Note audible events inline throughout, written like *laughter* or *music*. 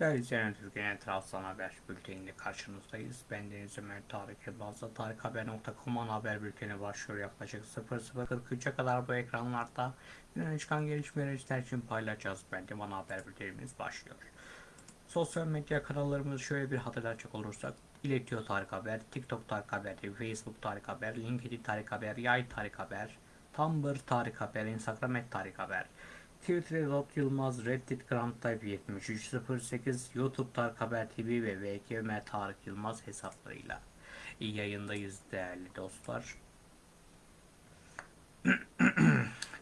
Değerli izleyenler Türkiye'nin Trabzon Haber Bülteni'nde karşınızdayız. Ben Deniz Ömer Tarık Yılmaz'da Tarikhaber.com ana haber bülteni başlıyor. Yaklaşık 00.43'e kadar bu ekranlarda güne çıkan gelişmeleri sizler için paylaşacağız. Ben de ana haber bültenimiz başlıyor. Sosyal medya kanallarımızı şöyle bir hatırlatacak olursak İletiyor Tarık Haber, TikTok Tarık Haber, Facebook Tarık Haber, LinkedIn Tarık Haber, Yay Tarık Haber, Tumblr Tarık Haber, Instagram et Tarık Haber, Twitter Edot Yılmaz, Reddit Grand Type 7308, YouTube Tarık Haber TV ve VK Ömer Tarık Yılmaz hesaplarıyla iyi yayındayız değerli dostlar. *clears throat*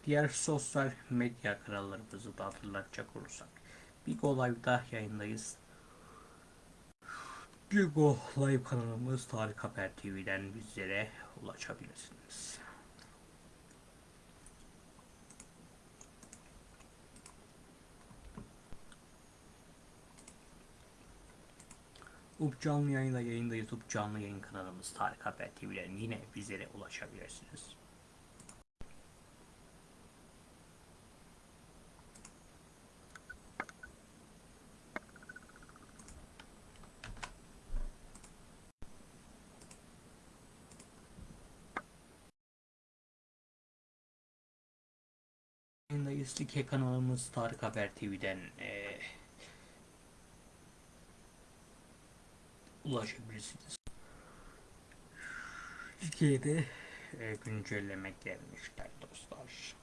Diğer sosyal medya kanallarımızı da hatırlatacak olursak Bigo Live'da yayındayız. Bigo Live kanalımız Tarık Haber TV'den bizlere ulaşabilirsiniz. UP canlı yayında yayında YouTube canlı yayın kanalımız Tarık Haber TV'den yine bizlere ulaşabilirsiniz. Yayındayız. Like kanalımız Tarık Haber TV'den eee ulaşabilirsiniz. Türkiye'de e, güncelleme gelmişler dostlar.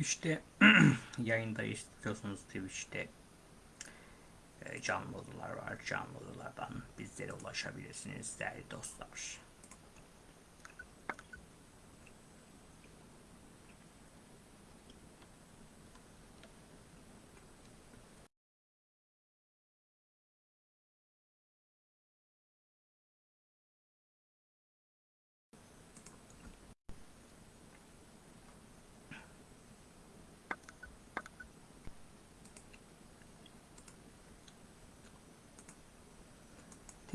Twitch'te *clears throat* yayındayız biliyorsunuz Twitch'te e, canlı odalar var. Canlı odalardan bizlere ulaşabilirsiniz değerli dostlar.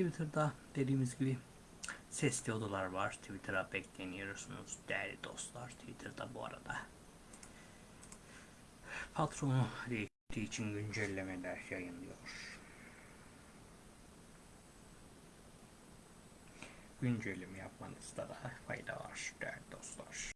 Twitter'da dediğimiz gibi sesli odalar var. Twitter'a bekleniyorsunuz değerli dostlar. Twitter'da bu arada patronu değiştiği için güncellemeler yayınlıyor. Güncelleme yapmanızda da fayda var değerli dostlar.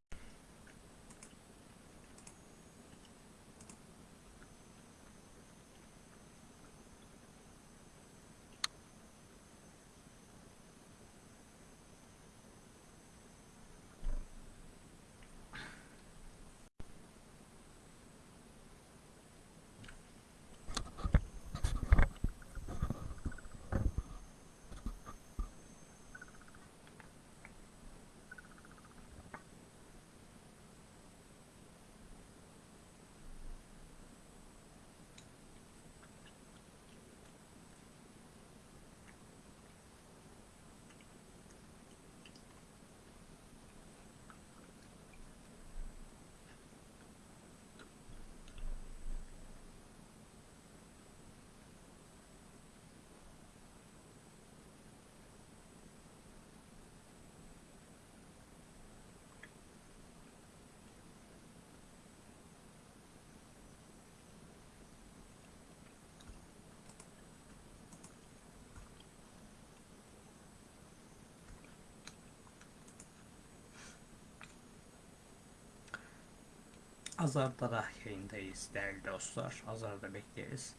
Azar'da da yayındayız değerli dostlar. Azar'da bekleriz.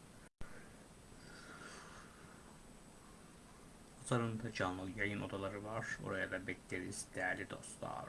Azar'ın da canlı yayın odaları var. Oraya da bekleriz değerli dostlar.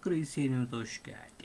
Chris yayınımıza hoş geldin.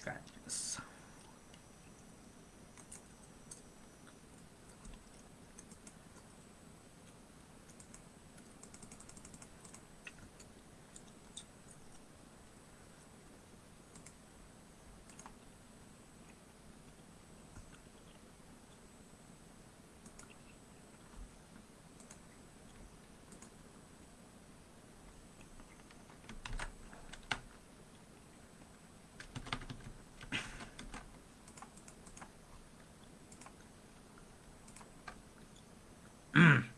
Hoş. mm.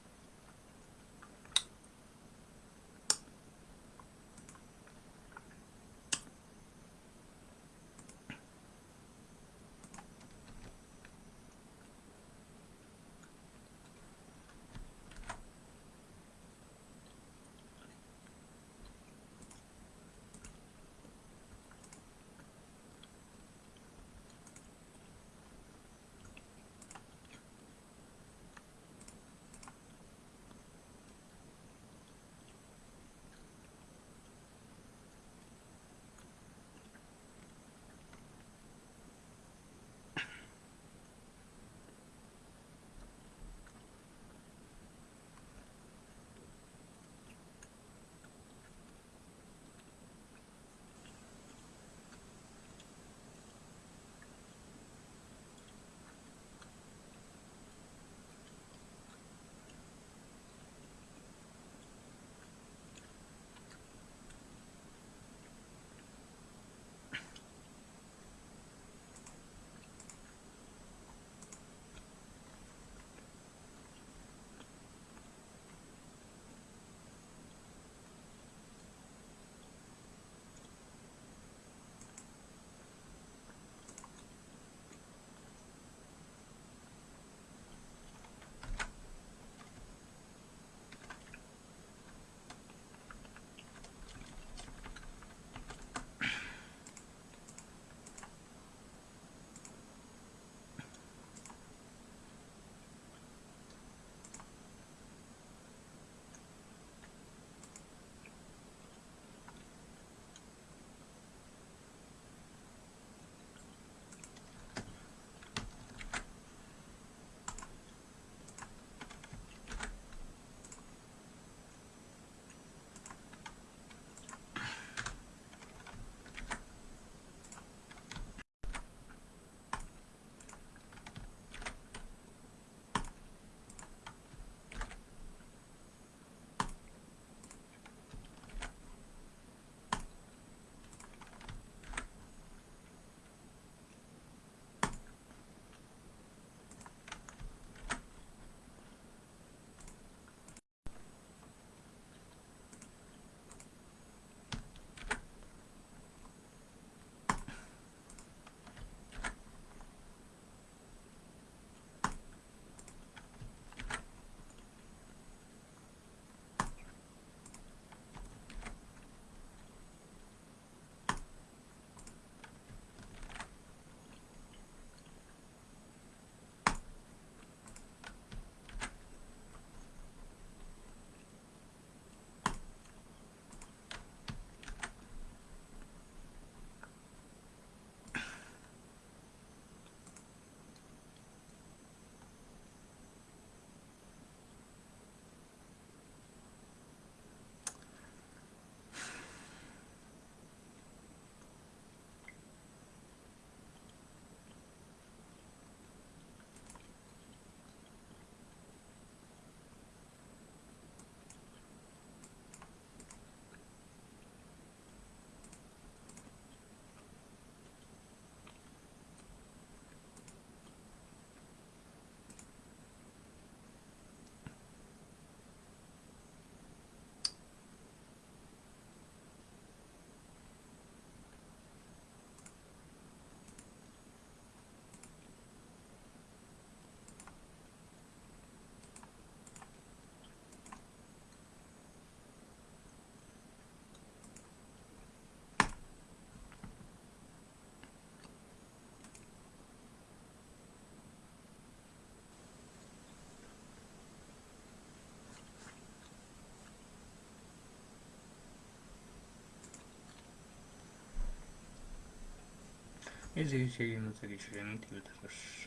İzleyici sevgimize geçelim. Twitter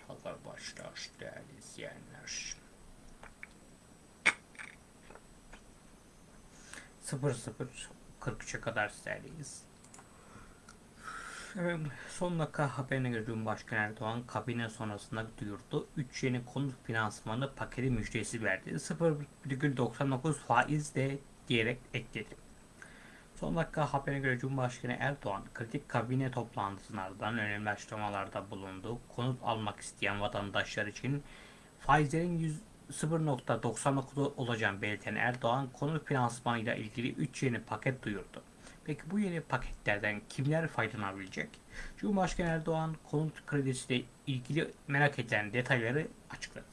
haber başlar değerli izleyenler. 00.43'e kadar sizlerleyiz. Evet, son dakika haberine göre Cumhurbaşkanı Erdoğan kabine sonrasında duyurdu. 3 yeni konut finansmanı paketi müjdesi verdi. 0,99 faizle diyerek ekledi. Son dakika haberine göre Cumhurbaşkanı Erdoğan kritik kabine toplantısının ardından önemli açıklamalarda bulundu. Konut almak isteyen vatandaşlar için faizlerin 100 0.99 olacağını belirten Erdoğan konut finansmanıyla ilgili 3 yeni paket duyurdu. Peki bu yeni paketlerden kimler faydalanabilecek? Cumhurbaşkanı Erdoğan konut kredisiyle ilgili merak edilen detayları açıkladı.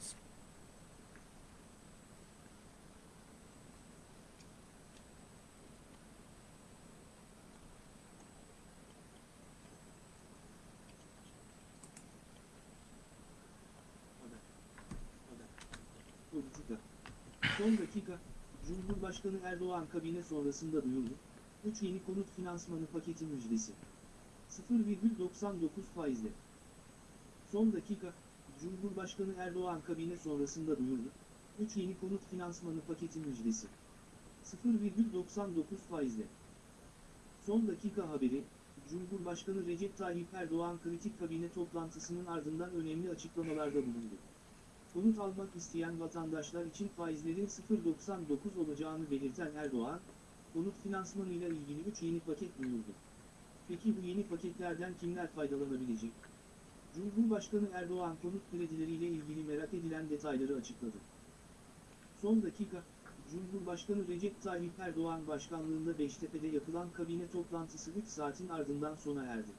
Politika. Son dakika, Cumhurbaşkanı Erdoğan kabine sonrasında duyurdu. 3 yeni konut finansmanı paketi müjdesi. 0,99 faizle. Son dakika, Cumhurbaşkanı Erdoğan kabine sonrasında duyurdu. 3 yeni konut finansmanı paketi müjdesi. 0,99 faizle. Son dakika haberi, Cumhurbaşkanı Recep Tayyip Erdoğan kritik kabine toplantısının ardından önemli açıklamalarda bulundu. Konut almak isteyen vatandaşlar için faizlerin 0.99 olacağını belirten Erdoğan, konut finansmanıyla ilgili 3 yeni paket duyurdu. Peki bu yeni paketlerden kimler faydalanabilecek? Cumhurbaşkanı Erdoğan konut kredileriyle ilgili merak edilen detayları açıkladı. Son dakika, Cumhurbaşkanı Recep Tayyip Erdoğan başkanlığında Beştepe'de yapılan kabine toplantısı 3 saatin ardından sona erdi.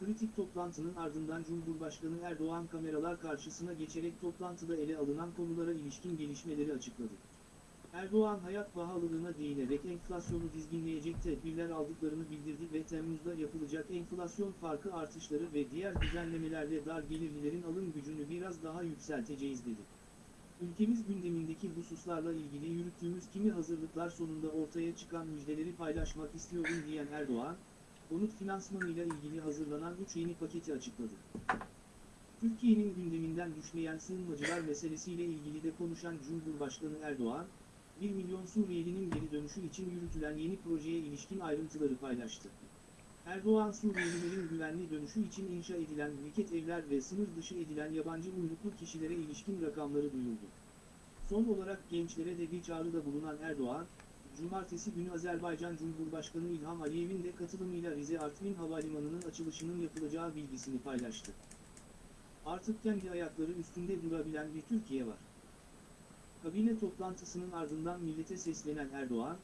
Kritik toplantının ardından Cumhurbaşkanı Erdoğan kameralar karşısına geçerek toplantıda ele alınan konulara ilişkin gelişmeleri açıkladı. Erdoğan hayat pahalılığına değinerek enflasyonu dizginleyecek tedbirler aldıklarını bildirdi ve Temmuz'da yapılacak enflasyon farkı artışları ve diğer düzenlemelerle dar gelirlilerin alım gücünü biraz daha yükselteceğiz dedi. Ülkemiz gündemindeki hususlarla ilgili yürüttüğümüz kimi hazırlıklar sonunda ortaya çıkan müjdeleri paylaşmak istiyorum diyen Erdoğan, konut finansmanıyla ilgili hazırlanan 3 yeni paketi açıkladı. Türkiye'nin gündeminden düşmeyen sığınmacılar meselesiyle ilgili de konuşan Cumhurbaşkanı Erdoğan, 1 milyon Suriyelinin geri dönüşü için yürütülen yeni projeye ilişkin ayrıntıları paylaştı. Erdoğan Suriyelilerin güvenli dönüşü için inşa edilen mülkiyet evler ve sınır dışı edilen yabancı uyruklu kişilere ilişkin rakamları duyurdu. Son olarak gençlere de bir çağrıda bulunan Erdoğan, Cumartesi günü Azerbaycan Cumhurbaşkanı İlham Aliyev'in de katılımıyla Rize Artvin Havalimanı'nın açılışının yapılacağı bilgisini paylaştı. Artık kendi ayakları üstünde durabilen bir Türkiye var. Kabine toplantısının ardından millete seslenen Erdoğan,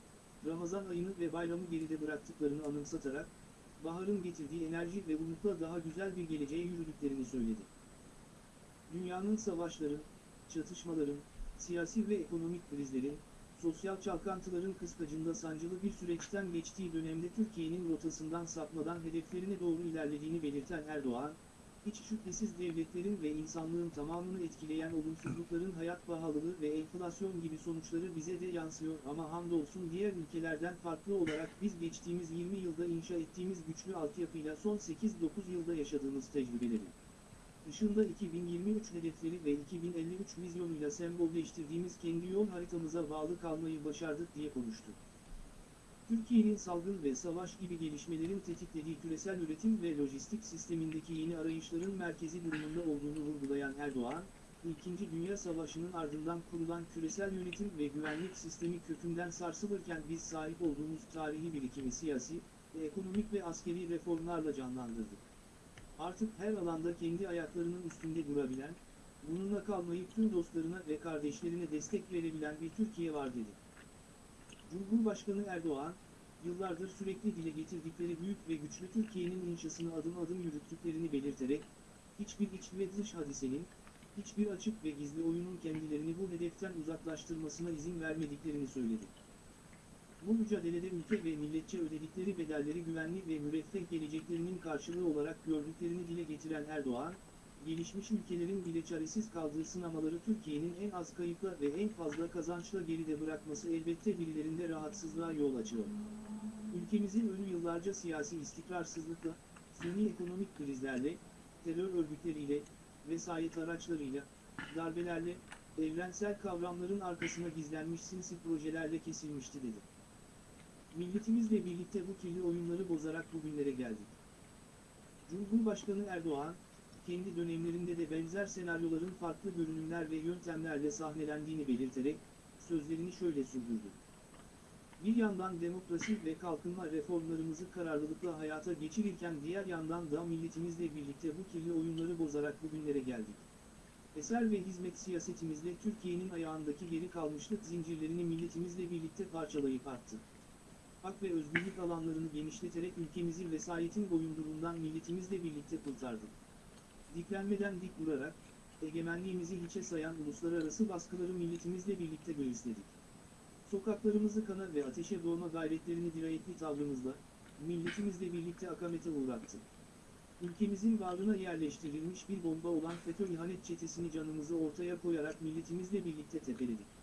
Ramazan ayını ve bayramı geride bıraktıklarını anımsatarak, baharın getirdiği enerji ve umutla daha güzel bir geleceğe yürüdüklerini söyledi. Dünyanın savaşların, çatışmaların, siyasi ve ekonomik krizlerin, sosyal çalkantıların kıskacında sancılı bir süreçten geçtiği dönemde Türkiye'nin rotasından sapmadan hedeflerine doğru ilerlediğini belirten Erdoğan, hiç şüphesiz devletlerin ve insanlığın tamamını etkileyen olumsuzlukların hayat pahalılığı ve enflasyon gibi sonuçları bize de yansıyor ama hamdolsun diğer ülkelerden farklı olarak biz geçtiğimiz 20 yılda inşa ettiğimiz güçlü altyapıyla son 8-9 yılda yaşadığımız tecrübeleri dışında 2023 hedefleri ve 2053 vizyonuyla sembolleştirdiğimiz kendi yol haritamıza bağlı kalmayı başardık diye konuştu. Türkiye'nin salgın ve savaş gibi gelişmelerin tetiklediği küresel üretim ve lojistik sistemindeki yeni arayışların merkezi durumunda olduğunu vurgulayan Erdoğan, İkinci Dünya Savaşı'nın ardından kurulan küresel yönetim ve güvenlik sistemi kökünden sarsılırken biz sahip olduğumuz tarihi birikimi siyasi, ekonomik ve askeri reformlarla canlandırdık. Artık her alanda kendi ayaklarının üstünde durabilen, bununla kalmayıp tüm dostlarına ve kardeşlerine destek verebilen bir Türkiye var dedi. Cumhurbaşkanı Erdoğan, yıllardır sürekli dile getirdikleri büyük ve güçlü Türkiye'nin inşasını adım adım yürüttüklerini belirterek, hiçbir iç ve dış hadisenin, hiçbir açık ve gizli oyunun kendilerini bu hedeften uzaklaştırmasına izin vermediklerini söyledi. Bu mücadelede ülke ve milletçe ödedikleri bedelleri güvenli ve müreffeh geleceklerinin karşılığı olarak gördüklerini dile getiren Erdoğan, gelişmiş ülkelerin bile çaresiz kaldığı sınamaları Türkiye'nin en az kayıpla ve en fazla kazançla geride bırakması elbette birilerinde rahatsızlığa yol açıyor. Ülkemizin önü yıllarca siyasi istikrarsızlıkla, suni ekonomik krizlerle, terör örgütleriyle, vesayet araçlarıyla, darbelerle, evrensel kavramların arkasına gizlenmiş sinsi projelerle kesilmişti dedi. Milletimizle birlikte bu kirli oyunları bozarak bugünlere geldik. Cumhurbaşkanı Erdoğan, kendi dönemlerinde de benzer senaryoların farklı görünümler ve yöntemlerle sahnelendiğini belirterek, sözlerini şöyle sürdürdü. Bir yandan demokrasi ve kalkınma reformlarımızı kararlılıkla hayata geçirirken diğer yandan da milletimizle birlikte bu kirli oyunları bozarak bugünlere geldik. Eser ve hizmet siyasetimizle Türkiye'nin ayağındaki geri kalmışlık zincirlerini milletimizle birlikte parçalayıp attı. Hak ve özgürlük alanlarını genişleterek ülkemizi vesayetin boyundurundan milletimizle birlikte kurtardık. Diklenmeden dik vurarak, egemenliğimizi hiçe sayan uluslararası baskıları milletimizle birlikte göğüsledik. Sokaklarımızı kana ve ateşe boğma gayretlerini dirayetli tavrımızla, milletimizle birlikte akamete uğrattık. Ülkemizin varlığına yerleştirilmiş bir bomba olan FETÖ ihanet çetesini canımızı ortaya koyarak milletimizle birlikte tepeledik.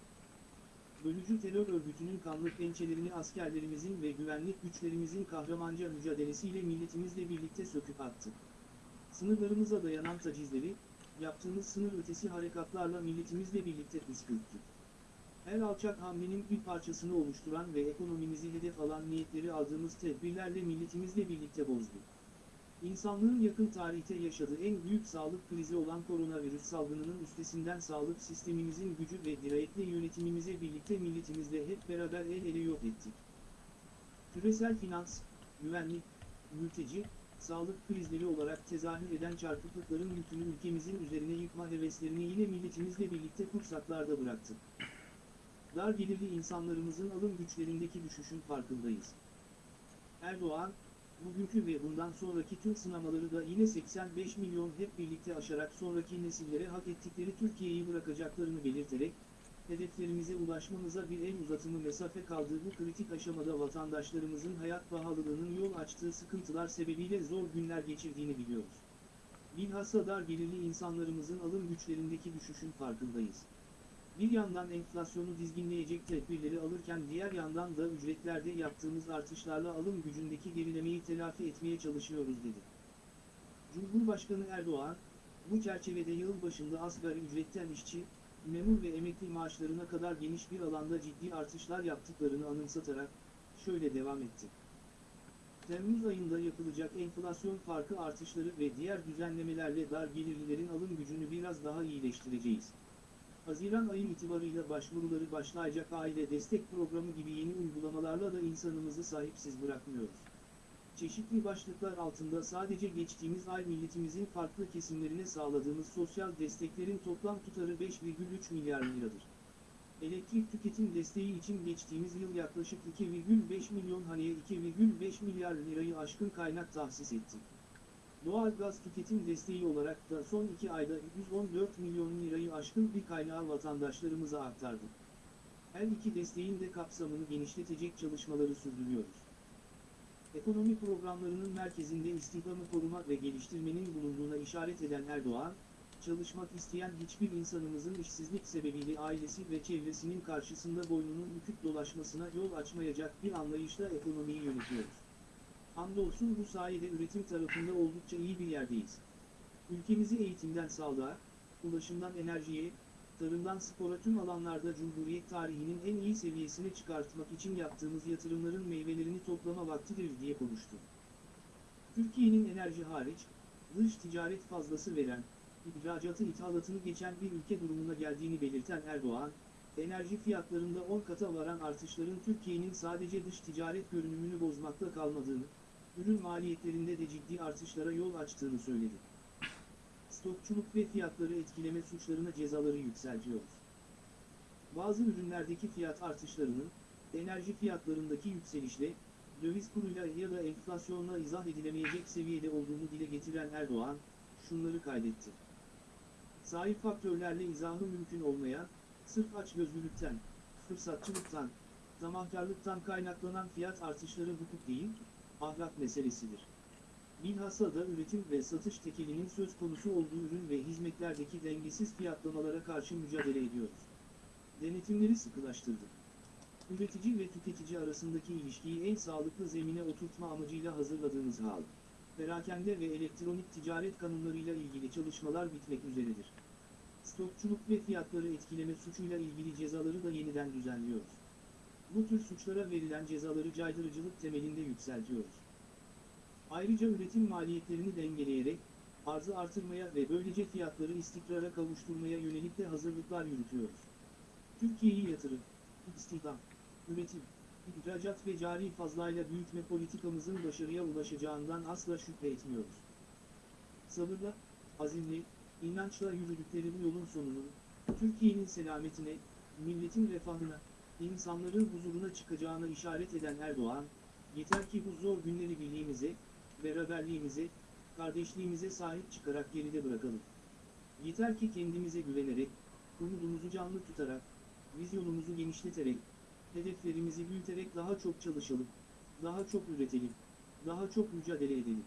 Bölücü terör örgütünün kanlı pençelerini askerlerimizin ve güvenlik güçlerimizin kahramanca mücadelesiyle milletimizle birlikte söküp attık. Sınırlarımıza dayanan tacizleri, yaptığımız sınır ötesi harekatlarla milletimizle birlikte püskürttük. Her alçak hamlenin bir parçasını oluşturan ve ekonomimizi hedef alan niyetleri aldığımız tedbirlerle milletimizle birlikte bozduk. İnsanlığın yakın tarihte yaşadığı en büyük sağlık krizi olan koronavirüs salgınının üstesinden sağlık sistemimizin gücü ve dirayetli yönetimimize birlikte milletimizle hep beraber el ele yok ettik. Küresel finans, güvenlik, mülteci, sağlık krizleri olarak tezahür eden çarpıklıkların yükünü ülkemizin üzerine yıkma heveslerini yine milletimizle birlikte kursaklarda bıraktık. Dar gelirli insanlarımızın alım güçlerindeki düşüşün farkındayız. Erdoğan, bugünkü ve bundan sonraki tüm sınamaları da yine 85 milyon hep birlikte aşarak sonraki nesillere hak ettikleri Türkiye'yi bırakacaklarını belirterek, hedeflerimize ulaşmamıza bir el uzatımı mesafe kaldığı bu kritik aşamada vatandaşlarımızın hayat pahalılığının yol açtığı sıkıntılar sebebiyle zor günler geçirdiğini biliyoruz. Bilhassa dar gelirli insanlarımızın alım güçlerindeki düşüşün farkındayız. Bir yandan enflasyonu dizginleyecek tedbirleri alırken diğer yandan da ücretlerde yaptığımız artışlarla alım gücündeki gerilemeyi telafi etmeye çalışıyoruz dedi. Cumhurbaşkanı Erdoğan, bu çerçevede yıl başında asgari ücretten işçi, memur ve emekli maaşlarına kadar geniş bir alanda ciddi artışlar yaptıklarını anımsatarak, şöyle devam etti. Temmuz ayında yapılacak enflasyon farkı artışları ve diğer düzenlemelerle dar gelirlilerin alım gücünü biraz daha iyileştireceğiz. Haziran ayı itibarıyla başvuruları başlayacak aile destek programı gibi yeni uygulamalarla da insanımızı sahipsiz bırakmıyoruz. Çeşitli başlıklar altında sadece geçtiğimiz ay milletimizin farklı kesimlerine sağladığımız sosyal desteklerin toplam tutarı 5,3 milyar liradır. Elektrik tüketim desteği için geçtiğimiz yıl yaklaşık 2,5 milyon haneye 2,5 milyar lirayı aşkın kaynak tahsis ettik. Doğal gaz tüketim desteği olarak da son iki ayda 114 milyon lirayı aşkın bir kaynağı vatandaşlarımıza aktardık. Her iki desteğin de kapsamını genişletecek çalışmaları sürdürüyoruz. Ekonomi programlarının merkezinde istihdamı koruma ve geliştirmenin bulunduğuna işaret eden Erdoğan, çalışmak isteyen hiçbir insanımızın işsizlik sebebiyle ailesi ve çevresinin karşısında boynunun bükük dolaşmasına yol açmayacak bir anlayışla ekonomiyi yönetiyoruz. Hamdolsun bu sayede üretim tarafında oldukça iyi bir yerdeyiz. Ülkemizi eğitimden sağlığa, ulaşımdan enerjiye, tarımdan spora tüm alanlarda Cumhuriyet tarihinin en iyi seviyesine çıkartmak için yaptığımız yatırımların meyvelerini toplama vaktidir diye konuştu. Türkiye'nin enerji hariç, dış ticaret fazlası veren, ihracatı ithalatını geçen bir ülke durumuna geldiğini belirten Erdoğan, enerji fiyatlarında 10 kata varan artışların Türkiye'nin sadece dış ticaret görünümünü bozmakla kalmadığını, ürün maliyetlerinde de ciddi artışlara yol açtığını söyledi. Stokçuluk ve fiyatları etkileme suçlarına cezaları yükseltiyoruz. Bazı ürünlerdeki fiyat artışlarının, enerji fiyatlarındaki yükselişle, döviz kuruyla ya da enflasyonla izah edilemeyecek seviyede olduğunu dile getiren Erdoğan, şunları kaydetti. Sahip faktörlerle izahı mümkün olmayan, sırf açgözlülükten, fırsatçılıktan, tamahkarlıktan kaynaklanan fiyat artışları hukuk değil, ahlak meselesidir. Bilhassa da üretim ve satış tekelinin söz konusu olduğu ürün ve hizmetlerdeki dengesiz fiyatlamalara karşı mücadele ediyoruz. Denetimleri sıkılaştırdık. Üretici ve tüketici arasındaki ilişkiyi en sağlıklı zemine oturtma amacıyla hazırladığımız hal. perakende ve elektronik ticaret kanunlarıyla ilgili çalışmalar bitmek üzeredir. Stokçuluk ve fiyatları etkileme suçuyla ilgili cezaları da yeniden düzenliyoruz. Bu tür suçlara verilen cezaları caydırıcılık temelinde yükseltiyoruz. Ayrıca üretim maliyetlerini dengeleyerek, arzı artırmaya ve böylece fiyatları istikrara kavuşturmaya yönelik de hazırlıklar yürütüyoruz. Türkiye'yi yatırım, istihdam, üretim, ihracat ve cari fazlayla büyütme politikamızın başarıya ulaşacağından asla şüphe etmiyoruz. Sabırla, azimle, inançla yürüdükleri bu yolun sonunun, Türkiye'nin selametine, milletin refahına, insanların huzuruna çıkacağına işaret eden Erdoğan, yeter ki bu zor günleri birliğimize, beraberliğimize, kardeşliğimize sahip çıkarak geride bırakalım. Yeter ki kendimize güvenerek, umudumuzu canlı tutarak, vizyonumuzu genişleterek, hedeflerimizi büyüterek daha çok çalışalım, daha çok üretelim, daha çok mücadele edelim.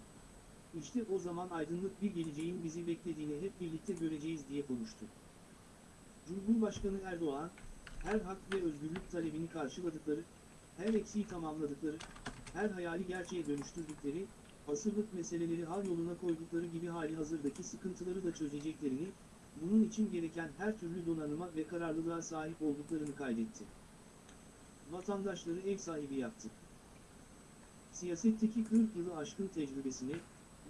İşte o zaman aydınlık bir geleceğin bizi beklediğini hep birlikte göreceğiz diye konuştu. Cumhurbaşkanı Erdoğan, her hak ve özgürlük talebini karşıladıkları, her eksiği tamamladıkları, her hayali gerçeğe dönüştürdükleri, asırlık meseleleri hal yoluna koydukları gibi hali hazırdaki sıkıntıları da çözeceklerini, bunun için gereken her türlü donanıma ve kararlılığa sahip olduklarını kaydetti. Vatandaşları ev sahibi yaptı. Siyasetteki 40 yılı aşkın tecrübesini,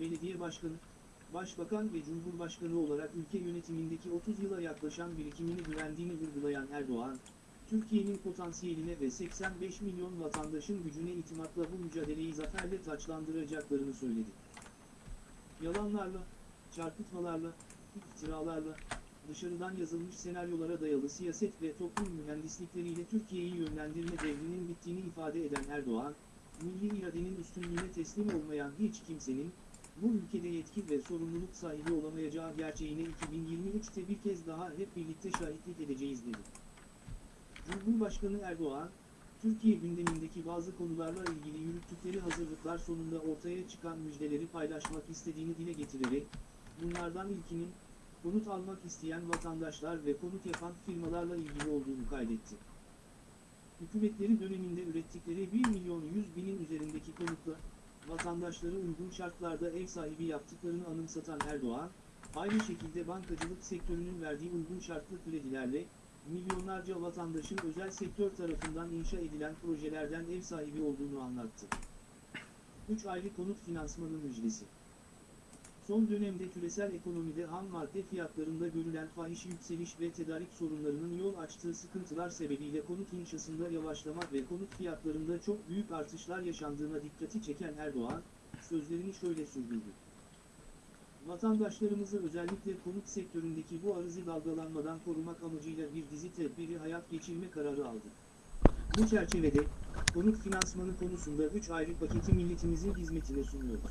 belediye başkanı, başbakan ve cumhurbaşkanı olarak ülke yönetimindeki 30 yıla yaklaşan birikimini güvendiğini vurgulayan Erdoğan, Türkiye'nin potansiyeline ve 85 milyon vatandaşın gücüne itimatla bu mücadeleyi zaferle taçlandıracaklarını söyledi. Yalanlarla, çarpıtmalarla, iftiralarla, dışarıdan yazılmış senaryolara dayalı siyaset ve toplum mühendislikleriyle Türkiye'yi yönlendirme devrinin bittiğini ifade eden Erdoğan, milli iradenin üstünlüğüne teslim olmayan hiç kimsenin, bu ülkede yetki ve sorumluluk sahibi olamayacağı gerçeğine 2023'te bir kez daha hep birlikte şahitlik edeceğiz dedi. Cumhurbaşkanı Erdoğan, Türkiye gündemindeki bazı konularla ilgili yürüttükleri hazırlıklar sonunda ortaya çıkan müjdeleri paylaşmak istediğini dile getirerek, bunlardan ilkinin, konut almak isteyen vatandaşlar ve konut yapan firmalarla ilgili olduğunu kaydetti. Hükümetleri döneminde ürettikleri 1 milyon 100 binin üzerindeki konutla, vatandaşları uygun şartlarda ev sahibi yaptıklarını anımsatan Erdoğan, aynı şekilde bankacılık sektörünün verdiği uygun şartlı kredilerle, milyonlarca vatandaşın özel sektör tarafından inşa edilen projelerden ev sahibi olduğunu anlattı. 3 ayrı konut finansmanı müjdesi. Son dönemde küresel ekonomide ham madde fiyatlarında görülen fahiş yükseliş ve tedarik sorunlarının yol açtığı sıkıntılar sebebiyle konut inşasında yavaşlama ve konut fiyatlarında çok büyük artışlar yaşandığına dikkati çeken Erdoğan, sözlerini şöyle sürdürdü. Vatandaşlarımızı özellikle konut sektöründeki bu arızı dalgalanmadan korumak amacıyla bir dizi tedbiri hayat geçirme kararı aldı. Bu çerçevede, konut finansmanı konusunda 3 ayrı paketi milletimizin hizmetine sunuyoruz.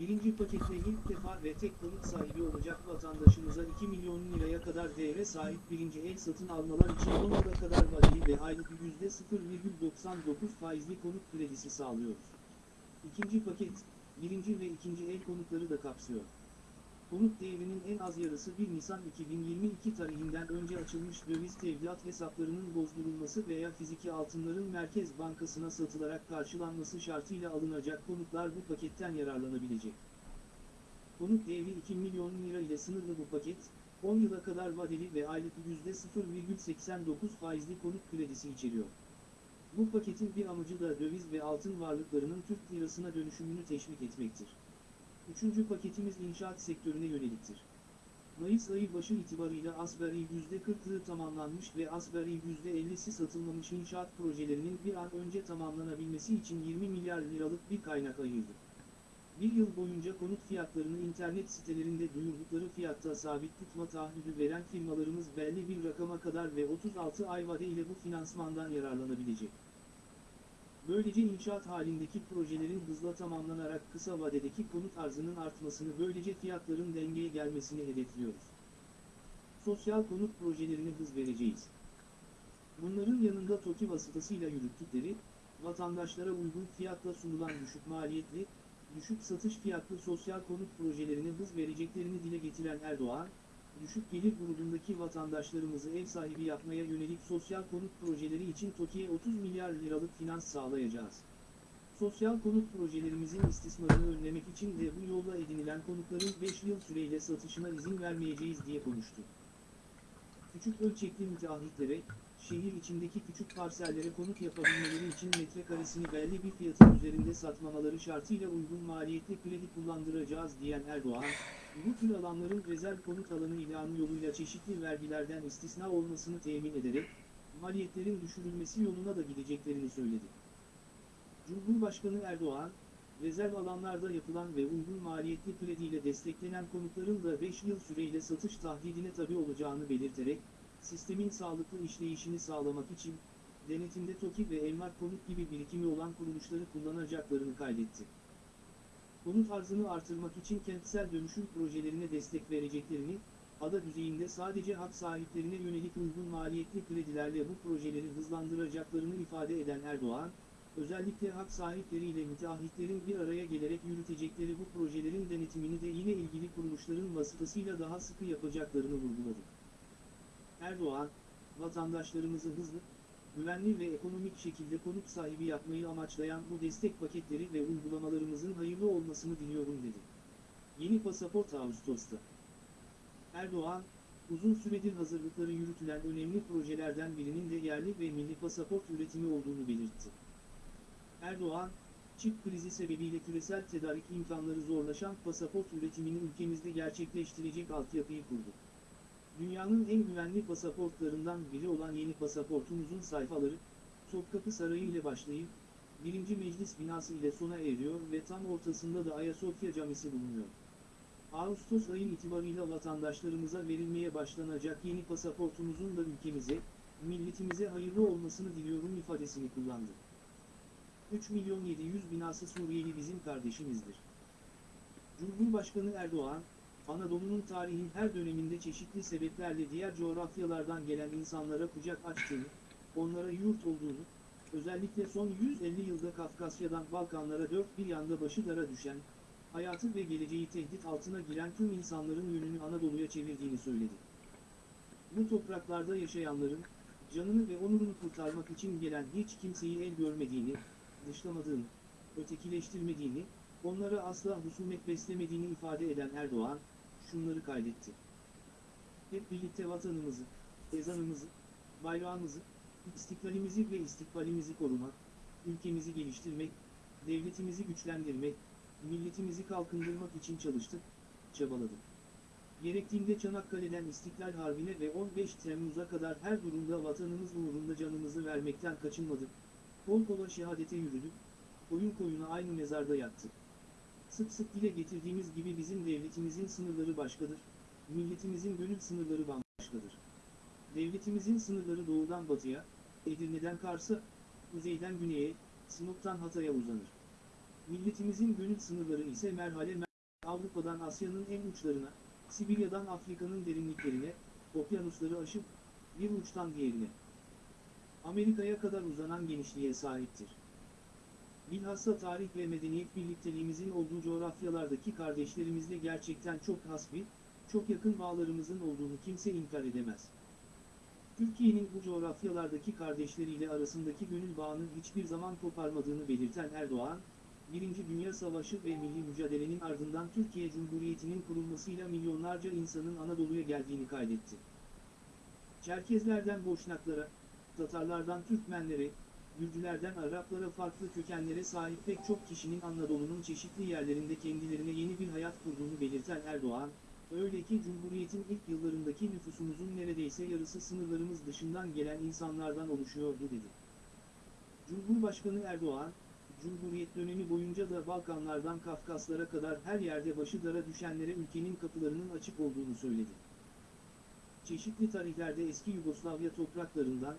Birinci paketle ilk defa ve tek konut sahibi olacak vatandaşımıza 2 milyon liraya kadar değere sahip birinci el satın almalar için 10 yıla kadar vadeli ve aylık %0,99 faizli konut kredisi sağlıyoruz. İkinci paket, birinci ve ikinci el konutları da kapsıyor. Konut değerinin en az yarısı 1 Nisan 2022 tarihinden önce açılmış döviz tevdiat hesaplarının bozdurulması veya fiziki altınların Merkez Bankası'na satılarak karşılanması şartıyla alınacak konutlar bu paketten yararlanabilecek. Konut değeri 2 milyon lira ile sınırlı bu paket, 10 yıla kadar vadeli ve aylık %0,89 faizli konut kredisi içeriyor. Bu paketin bir amacı da döviz ve altın varlıklarının Türk lirasına dönüşümünü teşvik etmektir. Üçüncü paketimiz inşaat sektörüne yöneliktir. Mayıs ayı başı itibarıyla asgari %40'lığı tamamlanmış ve asgari %50'si satılmamış inşaat projelerinin bir an önce tamamlanabilmesi için 20 milyar liralık bir kaynak ayırdı. Bir yıl boyunca konut fiyatlarını internet sitelerinde duyurdukları fiyatta sabit tutma taahhüdü veren firmalarımız belli bir rakama kadar ve 36 ay vade ile bu finansmandan yararlanabilecek. Böylece inşaat halindeki projelerin hızla tamamlanarak kısa vadedeki konut arzının artmasını böylece fiyatların dengeye gelmesini hedefliyoruz. Sosyal konut projelerine hız vereceğiz. Bunların yanında TOKİ vasıtasıyla yürüttükleri, vatandaşlara uygun fiyatla sunulan düşük maliyetli, düşük satış fiyatlı sosyal konut projelerine hız vereceklerini dile getiren Erdoğan, düşük gelir grubundaki vatandaşlarımızı ev sahibi yapmaya yönelik sosyal konut projeleri için TOKİ'ye 30 milyar liralık finans sağlayacağız. Sosyal konut projelerimizin istismarını önlemek için de bu yolla edinilen konutların 5 yıl süreyle satışına izin vermeyeceğiz diye konuştu. Küçük ölçekli müteahhitlere, şehir içindeki küçük parsellere konut yapabilmeleri için metrekaresini belli bir fiyatın üzerinde satmamaları şartıyla uygun maliyetli kredi kullandıracağız diyen Erdoğan, tür alanların rezerv konut alanı ilanı yoluyla çeşitli vergilerden istisna olmasını temin ederek, maliyetlerin düşürülmesi yoluna da gideceklerini söyledi. Cumhurbaşkanı Erdoğan, rezerv alanlarda yapılan ve uygun maliyetli krediyle desteklenen konutların da 5 yıl süreyle satış tahdidine tabi olacağını belirterek, sistemin sağlıklı işleyişini sağlamak için, denetimde TOKİ ve Emlak Konut gibi birikimi olan kuruluşları kullanacaklarını kaydetti. Konut arzını artırmak için kentsel dönüşüm projelerine destek vereceklerini, ada düzeyinde sadece hak sahiplerine yönelik uygun maliyetli kredilerle bu projeleri hızlandıracaklarını ifade eden Erdoğan, özellikle hak sahipleriyle müteahhitlerin bir araya gelerek yürütecekleri bu projelerin denetimini de yine ilgili kuruluşların vasıtasıyla daha sıkı yapacaklarını vurguladı. Erdoğan, vatandaşlarımızı hızlı, güvenli ve ekonomik şekilde konut sahibi yapmayı amaçlayan bu destek paketleri ve uygulamalarımızın hayırlı olmasını diliyorum dedi. Yeni pasaport Ağustos'ta. Erdoğan, uzun süredir hazırlıkları yürütülen önemli projelerden birinin de yerli ve milli pasaport üretimi olduğunu belirtti. Erdoğan, çip krizi sebebiyle küresel tedarik imkanları zorlaşan pasaport üretimini ülkemizde gerçekleştirecek altyapıyı kurdu. Dünyanın en güvenli pasaportlarından biri olan yeni pasaportumuzun sayfaları, Topkapı Sarayı ile başlayıp, 1. Meclis binası ile sona eriyor ve tam ortasında da Ayasofya Camisi bulunuyor. Ağustos ayı itibarıyla vatandaşlarımıza verilmeye başlanacak yeni pasaportumuzun da ülkemize, milletimize hayırlı olmasını diliyorum ifadesini kullandı. 3 milyon 700 binası Suriyeli bizim kardeşimizdir. Cumhurbaşkanı Erdoğan, Anadolu'nun tarihin her döneminde çeşitli sebeplerle diğer coğrafyalardan gelen insanlara kucak açtığını, onlara yurt olduğunu, özellikle son 150 yılda Kafkasya'dan Balkanlara dört bir yanda başı dara düşen, hayatı ve geleceği tehdit altına giren tüm insanların yönünü Anadolu'ya çevirdiğini söyledi. Bu topraklarda yaşayanların, canını ve onurunu kurtarmak için gelen hiç kimseyi el görmediğini, dışlamadığını, ötekileştirmediğini, onlara asla husumet beslemediğini ifade eden Erdoğan, şunları kaydetti. Hep birlikte vatanımızı, ezanımızı, bayrağımızı, istiklalimizi ve istikbalimizi korumak, ülkemizi geliştirmek, devletimizi güçlendirmek, milletimizi kalkındırmak için çalıştık, çabaladık. Gerektiğinde Çanakkale'den İstiklal Harbi'ne ve 15 Temmuz'a kadar her durumda vatanımız uğrunda canımızı vermekten kaçınmadık, kol kola şehadete yürüdük, koyun koyuna aynı mezarda yattık. Sık sık dile getirdiğimiz gibi bizim devletimizin sınırları başkadır, milletimizin gönül sınırları bambaşkadır. Devletimizin sınırları doğudan batıya, Edirne'den Kars'a, kuzeyden güneye, Sinop'tan Hatay'a uzanır. Milletimizin gönül sınırları ise merhale merhale Avrupa'dan Asya'nın en uçlarına, Sibirya'dan Afrika'nın derinliklerine, okyanusları aşıp, bir uçtan diğerine. Amerika'ya kadar uzanan genişliğe sahiptir. Bilhassa tarih ve medeniyet birlikteliğimizin olduğu coğrafyalardaki kardeşlerimizle gerçekten çok hasbi, çok yakın bağlarımızın olduğunu kimse inkar edemez. Türkiye'nin bu coğrafyalardaki kardeşleriyle arasındaki gönül bağını hiçbir zaman koparmadığını belirten Erdoğan, Birinci Dünya Savaşı ve milli mücadelenin ardından Türkiye Cumhuriyeti'nin kurulmasıyla milyonlarca insanın Anadolu'ya geldiğini kaydetti. Çerkezlerden Boşnaklara, Tatarlardan Türkmenlere, Gürcülerden Araplara farklı kökenlere sahip pek çok kişinin Anadolu'nun çeşitli yerlerinde kendilerine yeni bir hayat kurduğunu belirten Erdoğan, öyle ki Cumhuriyet'in ilk yıllarındaki nüfusumuzun neredeyse yarısı sınırlarımız dışından gelen insanlardan oluşuyordu dedi. Cumhurbaşkanı Erdoğan, Cumhuriyet dönemi boyunca da Balkanlardan Kafkaslara kadar her yerde başı dara düşenlere ülkenin kapılarının açık olduğunu söyledi. Çeşitli tarihlerde eski Yugoslavya topraklarından,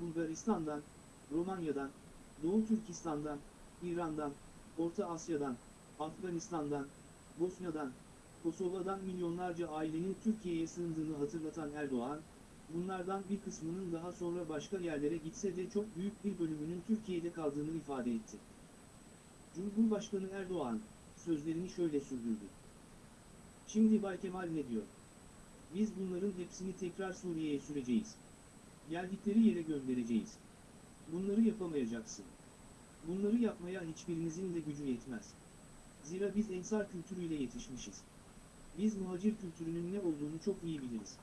Bulgaristan'dan, Romanya'dan, Doğu Türkistan'dan, İran'dan, Orta Asya'dan, Afganistan'dan, Bosna'dan, Kosova'dan milyonlarca ailenin Türkiye'ye sığındığını hatırlatan Erdoğan, bunlardan bir kısmının daha sonra başka yerlere gitse de çok büyük bir bölümünün Türkiye'de kaldığını ifade etti. Cumhurbaşkanı Erdoğan, sözlerini şöyle sürdürdü. Şimdi Bay Kemal ne diyor? Biz bunların hepsini tekrar Suriye'ye süreceğiz. Geldikleri yere göndereceğiz. Bunları yapamayacaksın. Bunları yapmaya hiçbirinizin de gücü yetmez. Zira biz ensar kültürüyle yetişmişiz. Biz muhacir kültürünün ne olduğunu çok iyi biliriz.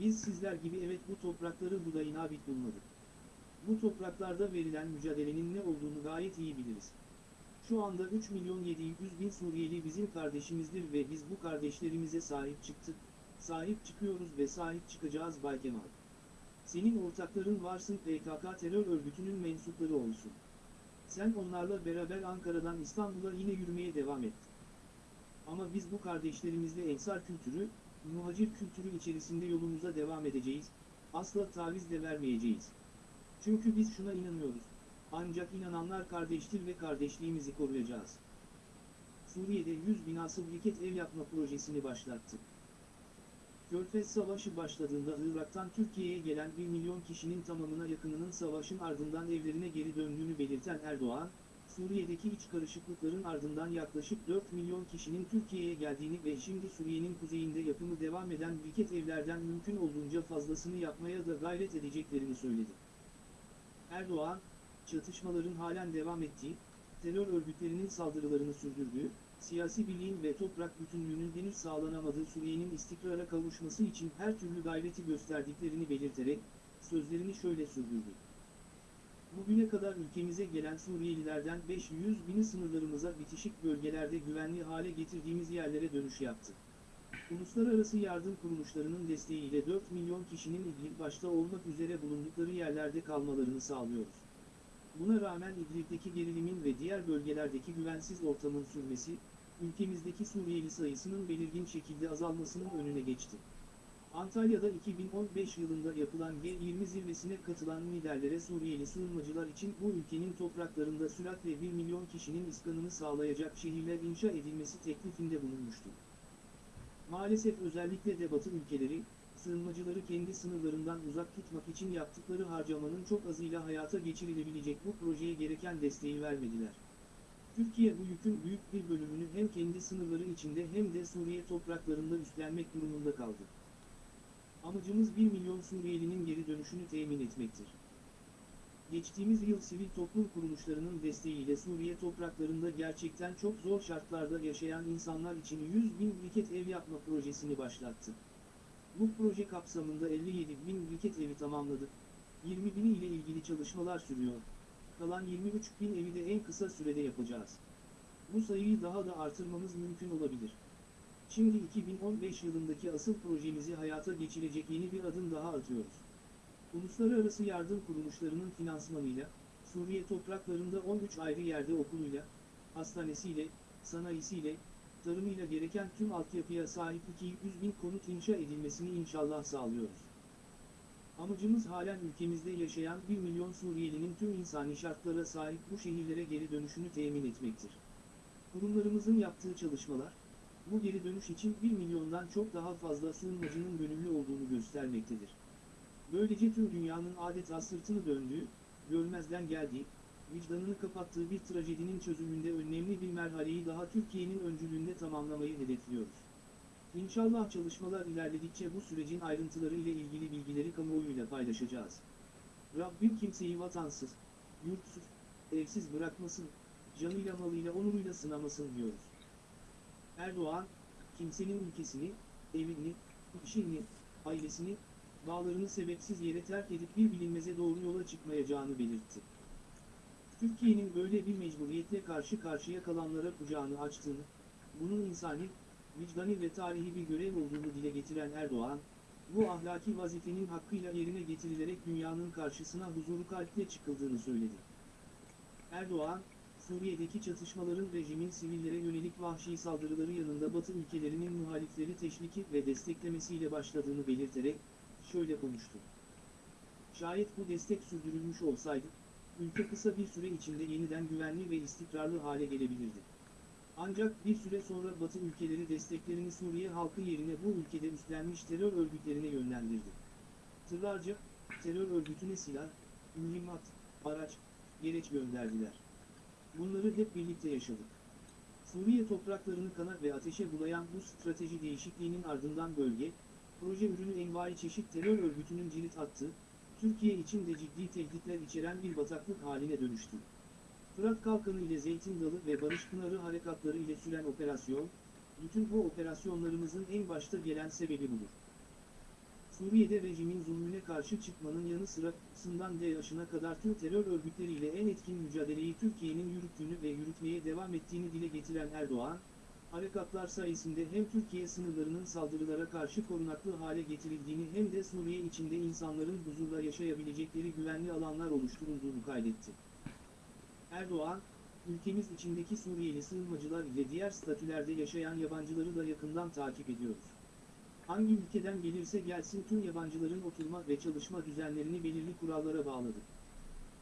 Biz sizler gibi evet bu toprakları budayın abid bulmadık. Bu topraklarda verilen mücadelenin ne olduğunu gayet iyi biliriz. Şu anda 3 milyon 700 bin Suriyeli bizim kardeşimizdir ve biz bu kardeşlerimize sahip çıktık, sahip çıkıyoruz ve sahip çıkacağız Bay Kemal. Senin ortakların varsın PKK terör örgütünün mensupları olsun. Sen onlarla beraber Ankara'dan İstanbul'a yine yürümeye devam et. Ama biz bu kardeşlerimizle ensar kültürü, muhacir kültürü içerisinde yolumuza devam edeceğiz, asla taviz de vermeyeceğiz. Çünkü biz şuna inanıyoruz. Ancak inananlar kardeştir ve kardeşliğimizi koruyacağız. Suriye'de 100 binası briket ev yapma projesini başlattı. Körfez Savaşı başladığında Irak'tan Türkiye'ye gelen 1 milyon kişinin tamamına yakınının savaşın ardından evlerine geri döndüğünü belirten Erdoğan, Suriye'deki iç karışıklıkların ardından yaklaşık 4 milyon kişinin Türkiye'ye geldiğini ve şimdi Suriye'nin kuzeyinde yapımı devam eden briket evlerden mümkün olduğunca fazlasını yapmaya da gayret edeceklerini söyledi. Erdoğan, çatışmaların halen devam ettiği, terör örgütlerinin saldırılarını sürdürdüğü, siyasi birliğin ve toprak bütünlüğünün henüz sağlanamadığı Suriye'nin istikrara kavuşması için her türlü gayreti gösterdiklerini belirterek, sözlerini şöyle sürdürdü. Bugüne kadar ülkemize gelen Suriyelilerden 500 bini sınırlarımıza bitişik bölgelerde güvenli hale getirdiğimiz yerlere dönüş yaptı. Uluslararası yardım kuruluşlarının desteğiyle 4 milyon kişinin İdlib başta olmak üzere bulundukları yerlerde kalmalarını sağlıyoruz. Buna rağmen İdlib'deki gerilimin ve diğer bölgelerdeki güvensiz ortamın sürmesi, ülkemizdeki Suriyeli sayısının belirgin şekilde azalmasının önüne geçti. Antalya'da 2015 yılında yapılan G20 zirvesine katılan liderlere Suriyeli sığınmacılar için bu ülkenin topraklarında süratle 1 milyon kişinin iskanını sağlayacak şehirler inşa edilmesi teklifinde bulunmuştu. Maalesef özellikle de Batı ülkeleri, sığınmacıları kendi sınırlarından uzak tutmak için yaptıkları harcamanın çok azıyla hayata geçirilebilecek bu projeye gereken desteği vermediler. Türkiye bu yükün büyük bir bölümünü hem kendi sınırları içinde hem de Suriye topraklarında üstlenmek durumunda kaldı. Amacımız 1 milyon Suriyelinin geri dönüşünü temin etmektir. Geçtiğimiz yıl sivil toplum kuruluşlarının desteğiyle Suriye topraklarında gerçekten çok zor şartlarda yaşayan insanlar için 100 bin briket ev yapma projesini başlattı. Bu proje kapsamında 57 bin briket evi tamamladık. 20 bini ile ilgili çalışmalar sürüyor. Kalan 23 bin evi de en kısa sürede yapacağız. Bu sayıyı daha da artırmamız mümkün olabilir. Şimdi 2015 yılındaki asıl projemizi hayata geçirecek yeni bir adım daha atıyoruz. Uluslararası yardım kuruluşlarının finansmanıyla, Suriye topraklarında 13 ayrı yerde okuluyla, hastanesiyle, sanayisiyle, tarımıyla gereken tüm altyapıya sahip 200 bin konut inşa edilmesini inşallah sağlıyoruz. Amacımız halen ülkemizde yaşayan 1 milyon Suriyelinin tüm insani şartlara sahip bu şehirlere geri dönüşünü temin etmektir. Kurumlarımızın yaptığı çalışmalar, bu geri dönüş için 1 milyondan çok daha fazla sığınmacının gönüllü olduğunu göstermektedir. Böylece tüm dünyanın adeta sırtını döndüğü, görmezden geldiği, vicdanını kapattığı bir trajedinin çözümünde önemli bir merhaleyi daha Türkiye'nin öncülüğünde tamamlamayı hedefliyoruz. İnşallah çalışmalar ilerledikçe bu sürecin ayrıntıları ile ilgili bilgileri kamuoyuyla paylaşacağız. Rabbim kimseyi vatansız, yurtsuz, evsiz bırakmasın, canıyla malıyla onuruyla sınamasın diyoruz. Erdoğan, kimsenin ülkesini, evini, işini, ailesini, bağlarını sebepsiz yere terk edip bir bilinmeze doğru yola çıkmayacağını belirtti. Türkiye'nin böyle bir mecburiyetle karşı karşıya kalanlara kucağını açtığını, bunun insani, vicdani ve tarihi bir görev olduğunu dile getiren Erdoğan, bu ahlaki vazifenin hakkıyla yerine getirilerek dünyanın karşısına huzuru kalple çıkıldığını söyledi. Erdoğan, Suriye'deki çatışmaların rejimin sivillere yönelik vahşi saldırıları yanında Batı ülkelerinin muhalifleri teşviki ve desteklemesiyle başladığını belirterek, şöyle konuştu. Şayet bu destek sürdürülmüş olsaydı, ülke kısa bir süre içinde yeniden güvenli ve istikrarlı hale gelebilirdi. Ancak bir süre sonra Batı ülkeleri desteklerini Suriye halkı yerine bu ülkede üstlenmiş terör örgütlerine yönlendirdi. Tırlarca, terör örgütüne silah, mühimmat, araç, gereç gönderdiler. Bunları hep birlikte yaşadık. Suriye topraklarını kana ve ateşe bulayan bu strateji değişikliğinin ardından bölge, proje ürünü envai çeşit terör örgütünün cirit attığı, Türkiye için de ciddi tehditler içeren bir bataklık haline dönüştü. Fırat Kalkanı ile Zeytin Dalı ve Barış Pınarı harekatları ile süren operasyon, bütün bu operasyonlarımızın en başta gelen sebebi budur. Suriye'de rejimin zulmüne karşı çıkmanın yanı sıra sından DAEŞ'ına kadar tüm terör örgütleriyle en etkin mücadeleyi Türkiye'nin yürüttüğünü ve yürütmeye devam ettiğini dile getiren Erdoğan, harekatlar sayesinde hem Türkiye sınırlarının saldırılara karşı korunaklı hale getirildiğini hem de Suriye içinde insanların huzurla yaşayabilecekleri güvenli alanlar oluşturulduğunu kaydetti. Erdoğan, ülkemiz içindeki Suriyeli sığınmacılar ile diğer statülerde yaşayan yabancıları da yakından takip ediyoruz. Hangi ülkeden gelirse gelsin tüm yabancıların oturma ve çalışma düzenlerini belirli kurallara bağladık.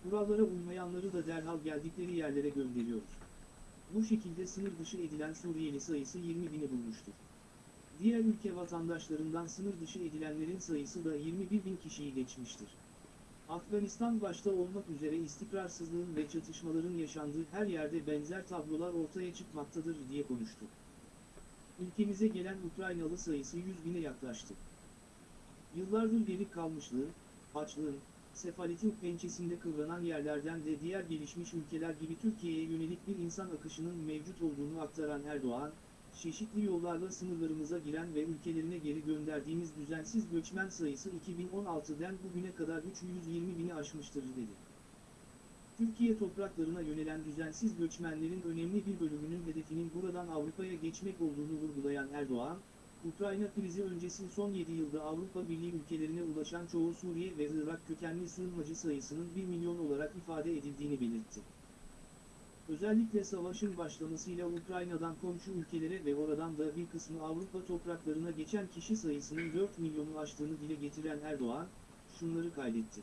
Kurallara uymayanları da derhal geldikleri yerlere gönderiyoruz. Bu şekilde sınır dışı edilen Suriyeli sayısı 20 bini bulmuştur. Diğer ülke vatandaşlarından sınır dışı edilenlerin sayısı da 21 bin kişiyi geçmiştir. Afganistan başta olmak üzere istikrarsızlığın ve çatışmaların yaşandığı her yerde benzer tablolar ortaya çıkmaktadır diye konuştu. Ülkemize gelen Ukraynalı sayısı 100 bine yaklaştı. Yıllardır geri kalmışlığın, açlığın, sefaletin pençesinde kıvranan yerlerden de diğer gelişmiş ülkeler gibi Türkiye'ye yönelik bir insan akışının mevcut olduğunu aktaran Erdoğan, çeşitli yollarla sınırlarımıza giren ve ülkelerine geri gönderdiğimiz düzensiz göçmen sayısı 2016'den bugüne kadar 320 bini aşmıştır dedi. Türkiye topraklarına yönelen düzensiz göçmenlerin önemli bir bölümünün hedefinin buradan Avrupa'ya geçmek olduğunu vurgulayan Erdoğan, Ukrayna krizi öncesi son 7 yılda Avrupa Birliği ülkelerine ulaşan çoğu Suriye ve Irak kökenli sığınmacı sayısının 1 milyon olarak ifade edildiğini belirtti. Özellikle savaşın başlamasıyla Ukrayna'dan komşu ülkelere ve oradan da bir kısmı Avrupa topraklarına geçen kişi sayısının 4 milyonu aştığını dile getiren Erdoğan, şunları kaydetti.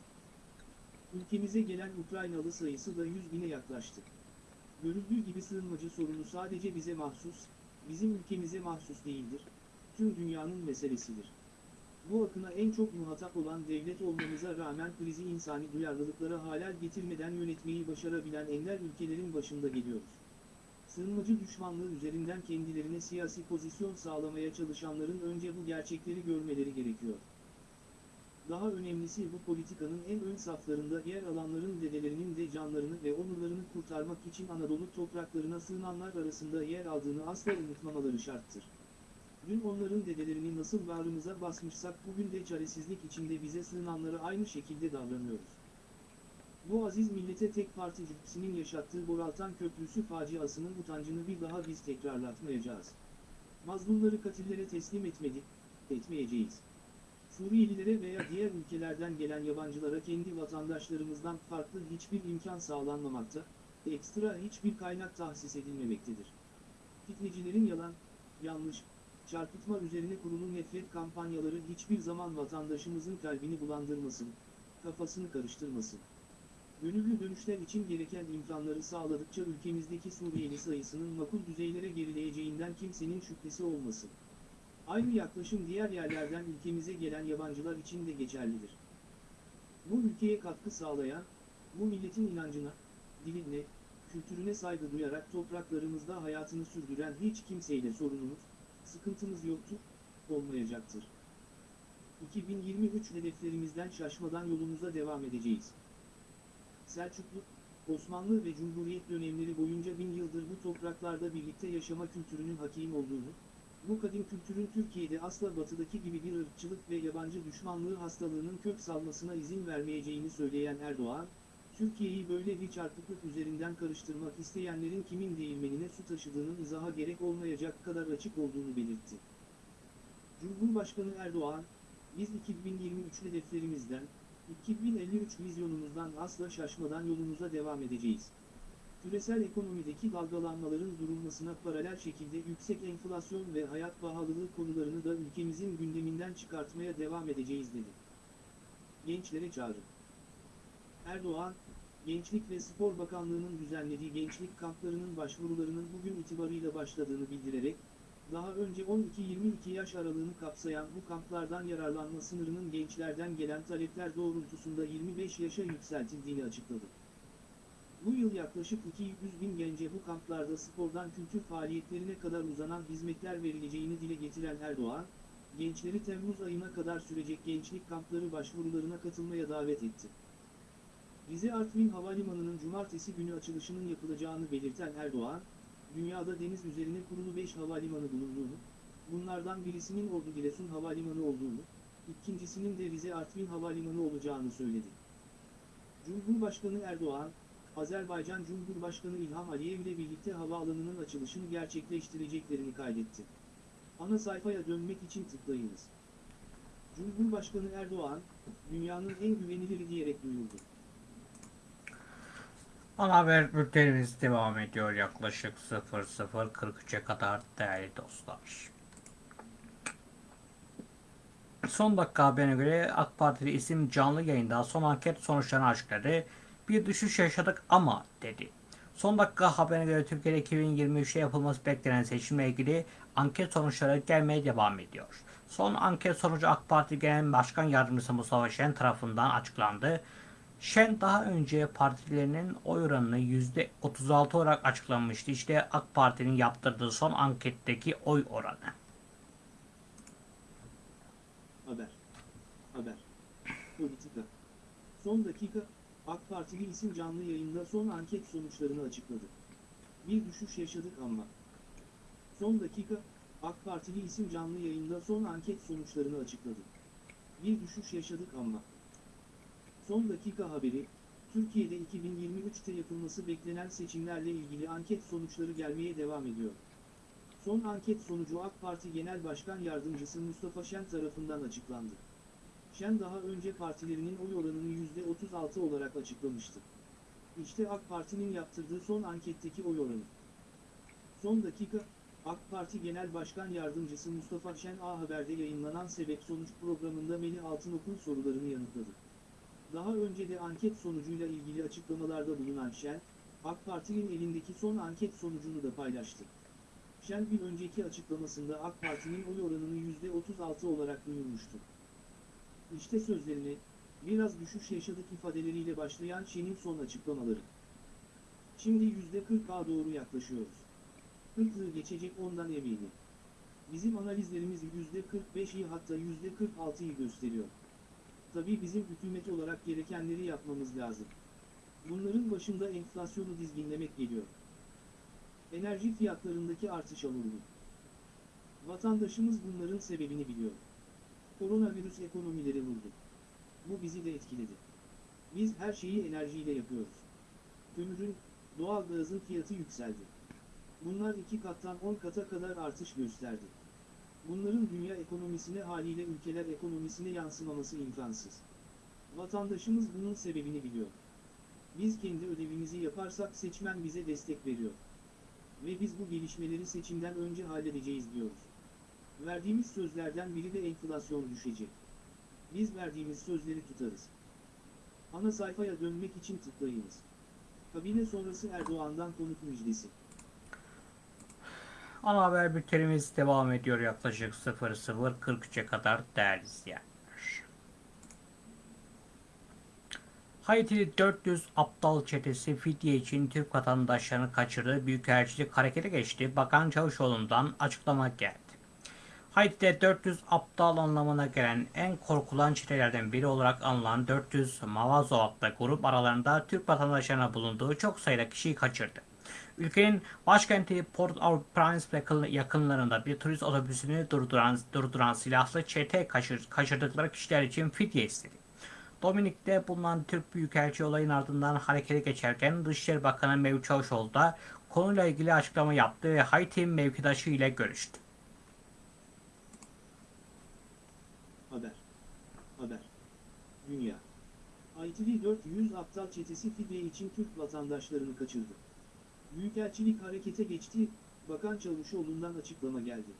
Ülkemize gelen Ukraynalı sayısı da 100 bine yaklaştı. Görüldüğü gibi sığınmacı sorunu sadece bize mahsus, bizim ülkemize mahsus değildir, tüm dünyanın meselesidir. Bu akına en çok muhatap olan devlet olmamıza rağmen krizi insani duyarlılıklara halel getirmeden yönetmeyi başarabilen ender ülkelerin başında geliyoruz. Sığınmacı düşmanlığı üzerinden kendilerine siyasi pozisyon sağlamaya çalışanların önce bu gerçekleri görmeleri gerekiyor. Daha önemlisi bu politikanın en ön saflarında yer alanların dedelerinin de canlarını ve onurlarını kurtarmak için Anadolu topraklarına sığınanlar arasında yer aldığını asla unutmamaları şarttır. Dün onların dedelerini nasıl bağrımıza basmışsak bugün de çaresizlik içinde bize sığınanlara aynı şekilde davranıyoruz. Bu aziz millete tek parti cübbesinin yaşattığı Boraltan Köprüsü faciasının utancını bir daha biz tekrarlatmayacağız. Mazlumları katillere teslim etmedik, etmeyeceğiz. Suriyelilere veya diğer ülkelerden gelen yabancılara kendi vatandaşlarımızdan farklı hiçbir imkan sağlanmamakta, ekstra hiçbir kaynak tahsis edilmemektedir. Fitnecilerin yalan, yanlış, çarpıtma üzerine kurulu nefret kampanyaları hiçbir zaman vatandaşımızın kalbini bulandırmasın, kafasını karıştırmasın. Gönüllü dönüşler için gereken imkanları sağladıkça ülkemizdeki Suriyeli sayısının makul düzeylere gerileyeceğinden kimsenin şüphesi olmasın. Aynı yaklaşım diğer yerlerden ülkemize gelen yabancılar için de geçerlidir. Bu ülkeye katkı sağlayan, bu milletin inancına, diline, kültürüne saygı duyarak topraklarımızda hayatını sürdüren hiç kimseyle sorunumuz, sıkıntımız yoktur, olmayacaktır. 2023 hedeflerimizden şaşmadan yolumuza devam edeceğiz. Selçuklu, Osmanlı ve Cumhuriyet dönemleri boyunca bin yıldır bu topraklarda birlikte yaşama kültürünün hakim olduğunu, bu kadim kültürün Türkiye'de asla batıdaki gibi bir ırkçılık ve yabancı düşmanlığı hastalığının kök salmasına izin vermeyeceğini söyleyen Erdoğan, Türkiye'yi böyle bir çarpıklık üzerinden karıştırmak isteyenlerin kimin değirmenine su taşıdığının izaha gerek olmayacak kadar açık olduğunu belirtti. Cumhurbaşkanı Erdoğan, biz 2023 hedeflerimizden, 2053 vizyonumuzdan asla şaşmadan yolumuza devam edeceğiz. Küresel ekonomideki dalgalanmaların durulmasına paralel şekilde yüksek enflasyon ve hayat pahalılığı konularını da ülkemizin gündeminden çıkartmaya devam edeceğiz dedi. Gençlere çağrı. Erdoğan, Gençlik ve Spor Bakanlığı'nın düzenlediği gençlik kamplarının başvurularının bugün itibarıyla başladığını bildirerek, daha önce 12-22 yaş aralığını kapsayan bu kamplardan yararlanma sınırının gençlerden gelen talepler doğrultusunda 25 yaşa yükseltildiğini açıkladı. Bu yıl yaklaşık 200 bin gence bu kamplarda spordan kültür faaliyetlerine kadar uzanan hizmetler verileceğini dile getiren Erdoğan, gençleri Temmuz ayına kadar sürecek gençlik kampları başvurularına katılmaya davet etti. Rize Artvin Havalimanı'nın cumartesi günü açılışının yapılacağını belirten Erdoğan, dünyada deniz üzerine kurulu 5 havalimanı bulunduğunu, bunlardan birisinin Ordu Giresun Havalimanı olduğunu, ikincisinin de Rize Artvin Havalimanı olacağını söyledi. Cumhurbaşkanı Erdoğan, Azerbaycan Cumhurbaşkanı İlham Aliyev ile birlikte havaalanının açılışını gerçekleştireceklerini kaydetti. Ana sayfaya dönmek için tıklayınız. Cumhurbaşkanı Erdoğan, dünyanın en güveniliri diyerek duyurdu. Ana haber bültenimiz devam ediyor yaklaşık 00.43'e kadar değerli dostlar. Son dakika haberine göre AK Partili isim canlı yayında son anket sonuçlarını açıkladı. Bir düşüş yaşadık ama dedi. Son dakika haberine göre Türkiye'de 2023'te yapılması beklenen seçimle ilgili anket sonuçları gelmeye devam ediyor. Son anket sonucu AK Parti Genel Başkan Yardımcısı Mustafa Şen tarafından açıklandı. Şen daha önce partilerinin oy oranını %36 olarak açıklamıştı. İşte AK Parti'nin yaptırdığı son anketteki oy oranı. Haber. Haber. Politika. Son dakika, AK Partili isim canlı yayında son anket sonuçlarını açıkladı. Bir düşüş yaşadık ama. Son dakika, AK Partili isim canlı yayında son anket sonuçlarını açıkladı. Bir düşüş yaşadık ama. Son dakika haberi, Türkiye'de 2023'te yapılması beklenen seçimlerle ilgili anket sonuçları gelmeye devam ediyor. Son anket sonucu AK Parti Genel Başkan Yardımcısı Mustafa Şen tarafından açıklandı. Şen daha önce partilerinin oy oranını %36 olarak açıklamıştı. İşte AK Parti'nin yaptırdığı son anketteki oy oranı. Son dakika, AK Parti Genel Başkan Yardımcısı Mustafa Şen A Haber'de yayınlanan Sebep Sonuç programında Melih Altınok'un sorularını yanıtladı. Daha önce de anket sonucuyla ilgili açıklamalarda bulunan Şen, AK Parti'nin elindeki son anket sonucunu da paylaştı. Şen bir önceki açıklamasında AK Parti'nin oy oranını %36 olarak duyurmuştu. İşte sözlerine, biraz düşüş yaşadık ifadeleriyle başlayan Şen'in son açıklamaları. Şimdi %40'a doğru yaklaşıyoruz. 40'ı geçecek ondan eminim. Bizim analizlerimiz %45'i hatta %46'yı gösteriyor. Tabii bizim hükümet olarak gerekenleri yapmamız lazım. Bunların başında enflasyonu dizginlemek geliyor. Enerji fiyatlarındaki artışa vurdu. Vatandaşımız bunların sebebini biliyor. Koronavirüs ekonomileri vurdu. Bu bizi de etkiledi. Biz her şeyi enerjiyle yapıyoruz. Kömürün, doğalgazın fiyatı yükseldi. Bunlar iki kattan 10 kata kadar artış gösterdi. Bunların dünya ekonomisine haliyle ülkeler ekonomisine yansımaması imkansız. Vatandaşımız bunun sebebini biliyor. Biz kendi ödevimizi yaparsak seçmen bize destek veriyor. Ve biz bu gelişmeleri seçimden önce halledeceğiz diyoruz. Verdiğimiz sözlerden biri de enflasyon düşecek. Biz verdiğimiz sözleri tutarız. Ana sayfaya dönmek için tıklayınız. Kabine sonrası Erdoğan'dan konut müjdesi. Ana haber bültenimiz devam ediyor yaklaşık 00.43'e kadar değerli izleyenler. Haiti'li 400 aptal çetesi fidye için Türk vatandaşlarını kaçırdığı Büyükelçilik harekete geçti. Bakan Çavuşoğlu'ndan açıklama geldi. Haiti'de 400 aptal anlamına gelen en korkulan çetelerden biri olarak anılan 400 Mavazo adlı grup aralarında Türk vatandaşlarına bulunduğu çok sayıda kişiyi kaçırdı. Ülkenin başkenti Port-au-Prince yakınlarında bir turist otobüsünü durduran, durduran silahlı çete kaçır, kaçırdıkları kişiler için fidye istedi. Dominik'te bulunan Türk Büyükelçi olayın ardından harekete geçerken Dışişleri Bakanı Mevlüt Çavuşoğlu da konuyla ilgili açıklama yaptı ve Haiti mevkidaşı ile görüştü. Haber. Haber. Dünya. ITV 400 aptal çetesi fidye için Türk vatandaşlarını kaçırdı. Büyükelçilik harekete geçti, Bakan Çavuşoğlu'ndan açıklama geldi.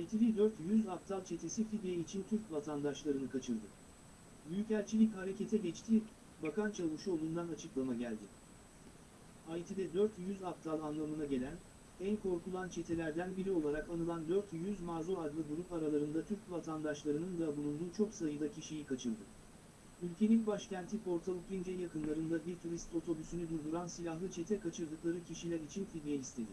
ITV 400 aptal çetesi fidye için Türk vatandaşlarını kaçırdı. Büyükelçilik harekete geçti, Bakan Çavuşoğlu'ndan açıklama geldi. Haiti'de 400 aptal anlamına gelen, en korkulan çetelerden biri olarak anılan 400 Mazo adlı grup aralarında Türk vatandaşlarının da bulunduğu çok sayıda kişiyi kaçırdı. Ülkenin başkenti Port-au-Prince yakınlarında bir turist otobüsünü durduran silahlı çete kaçırdıkları kişiler için fidye istedi.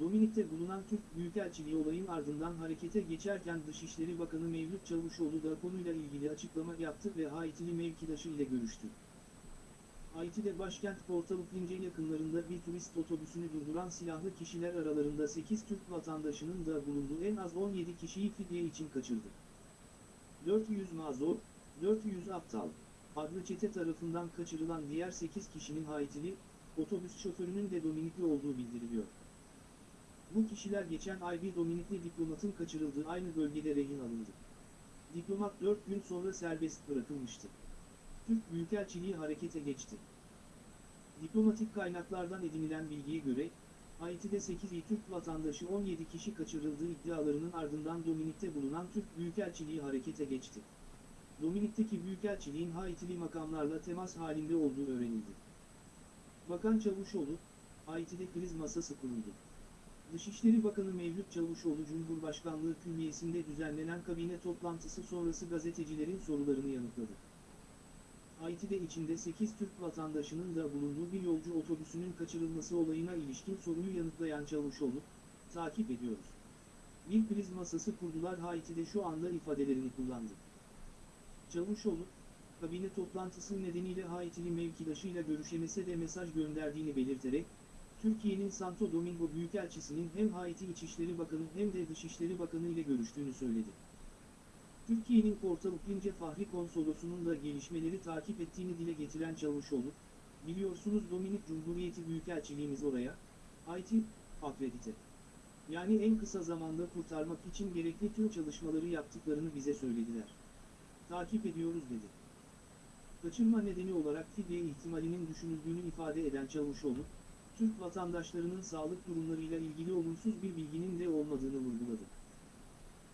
Dominik'te bulunan Türk Büyükelçiliği olayın ardından harekete geçerken Dışişleri Bakanı Mevlüt Çavuşoğlu da konuyla ilgili açıklama yaptı ve Haitili mevkidaşı ile görüştü. Haiti'de başkent Port-au-Prince yakınlarında bir turist otobüsünü durduran silahlı kişiler aralarında 8 Türk vatandaşının da bulunduğu en az 17 kişiyi fidye için kaçırdı. 400 mazur, 400 aptal adlı çete tarafından kaçırılan diğer 8 kişinin Haitili, otobüs şoförünün de Dominikli olduğu bildiriliyor. Bu kişiler geçen ay bir Dominikli diplomatın kaçırıldığı aynı bölgede rehin alındı. Diplomat 4 gün sonra serbest bırakılmıştı. Türk Büyükelçiliği harekete geçti. Diplomatik kaynaklardan edinilen bilgiye göre, Haiti'de 8 Türk vatandaşı 17 kişi kaçırıldığı iddialarının ardından Dominik'te bulunan Türk Büyükelçiliği harekete geçti. Dominik'teki Büyükelçiliğin Haitili makamlarla temas halinde olduğu öğrenildi. Bakan Çavuşoğlu, Haiti'de kriz masası kuruldu. Dışişleri Bakanı Mevlüt Çavuşoğlu Cumhurbaşkanlığı Külliyesi'nde düzenlenen kabine toplantısı sonrası gazetecilerin sorularını yanıtladı. Haiti'de içinde 8 Türk vatandaşının da bulunduğu bir yolcu otobüsünün kaçırılması olayına ilişkin soruyu yanıtlayan Çavuşoğlu, takip ediyoruz. Bir kriz masası kurdular Haiti'de şu anda ifadelerini kullandı. Çavuşoğlu, kabine toplantısı nedeniyle Haitili mevkidaşıyla görüşemese de mesaj gönderdiğini belirterek, Türkiye'nin Santo Domingo Büyükelçisi'nin hem Haiti İçişleri Bakanı hem de Dışişleri Bakanı ile görüştüğünü söyledi. Türkiye'nin Porto-Prince Fahri Konsolosu'nun da gelişmeleri takip ettiğini dile getiren Çavuşoğlu, biliyorsunuz Dominik Cumhuriyeti Büyükelçiliğimiz oraya, Haiti, akredite. Yani en kısa zamanda kurtarmak için gerekli tüm çalışmaları yaptıklarını bize söylediler. Takip ediyoruz dedi. Kaçırma nedeni olarak fidye ihtimalinin düşünüldüğünü ifade eden Çavuşoğlu, Türk vatandaşlarının sağlık durumlarıyla ilgili olumsuz bir bilginin de olmadığını vurguladı.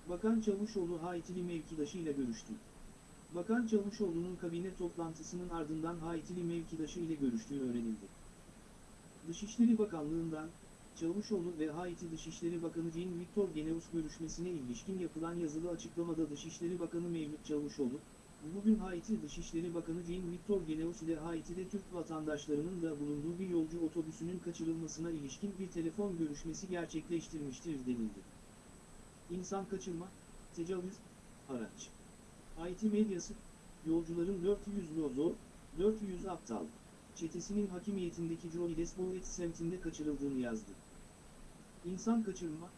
Bakan Çavuşoğlu Haitili mevkidaşıyla görüştü. Bakan Çavuşoğlu'nun kabine toplantısının ardından Haitili mevkidaşı ile görüştüğü öğrenildi. Dışişleri Bakanlığı'ndan, Çavuşoğlu ve Haiti Dışişleri Bakanı Jean Victor Geneus görüşmesine ilişkin yapılan yazılı açıklamada Dışişleri Bakanı Mevlüt Çavuşoğlu, bugün Haiti Dışişleri Bakanı Jean Victor Geneus ile Haiti'de Türk vatandaşlarının da bulunduğu bir yolcu otobüsünün kaçırılmasına ilişkin bir telefon görüşmesi gerçekleştirmiştir denildi. İnsan kaçırma, tecavüz, araç. Haiti medyası, yolcuların 400 lozo, 400 aptal, çetesinin hakimiyetindeki Joey Despolet semtinde kaçırıldığını yazdı. İnsan kaçırma,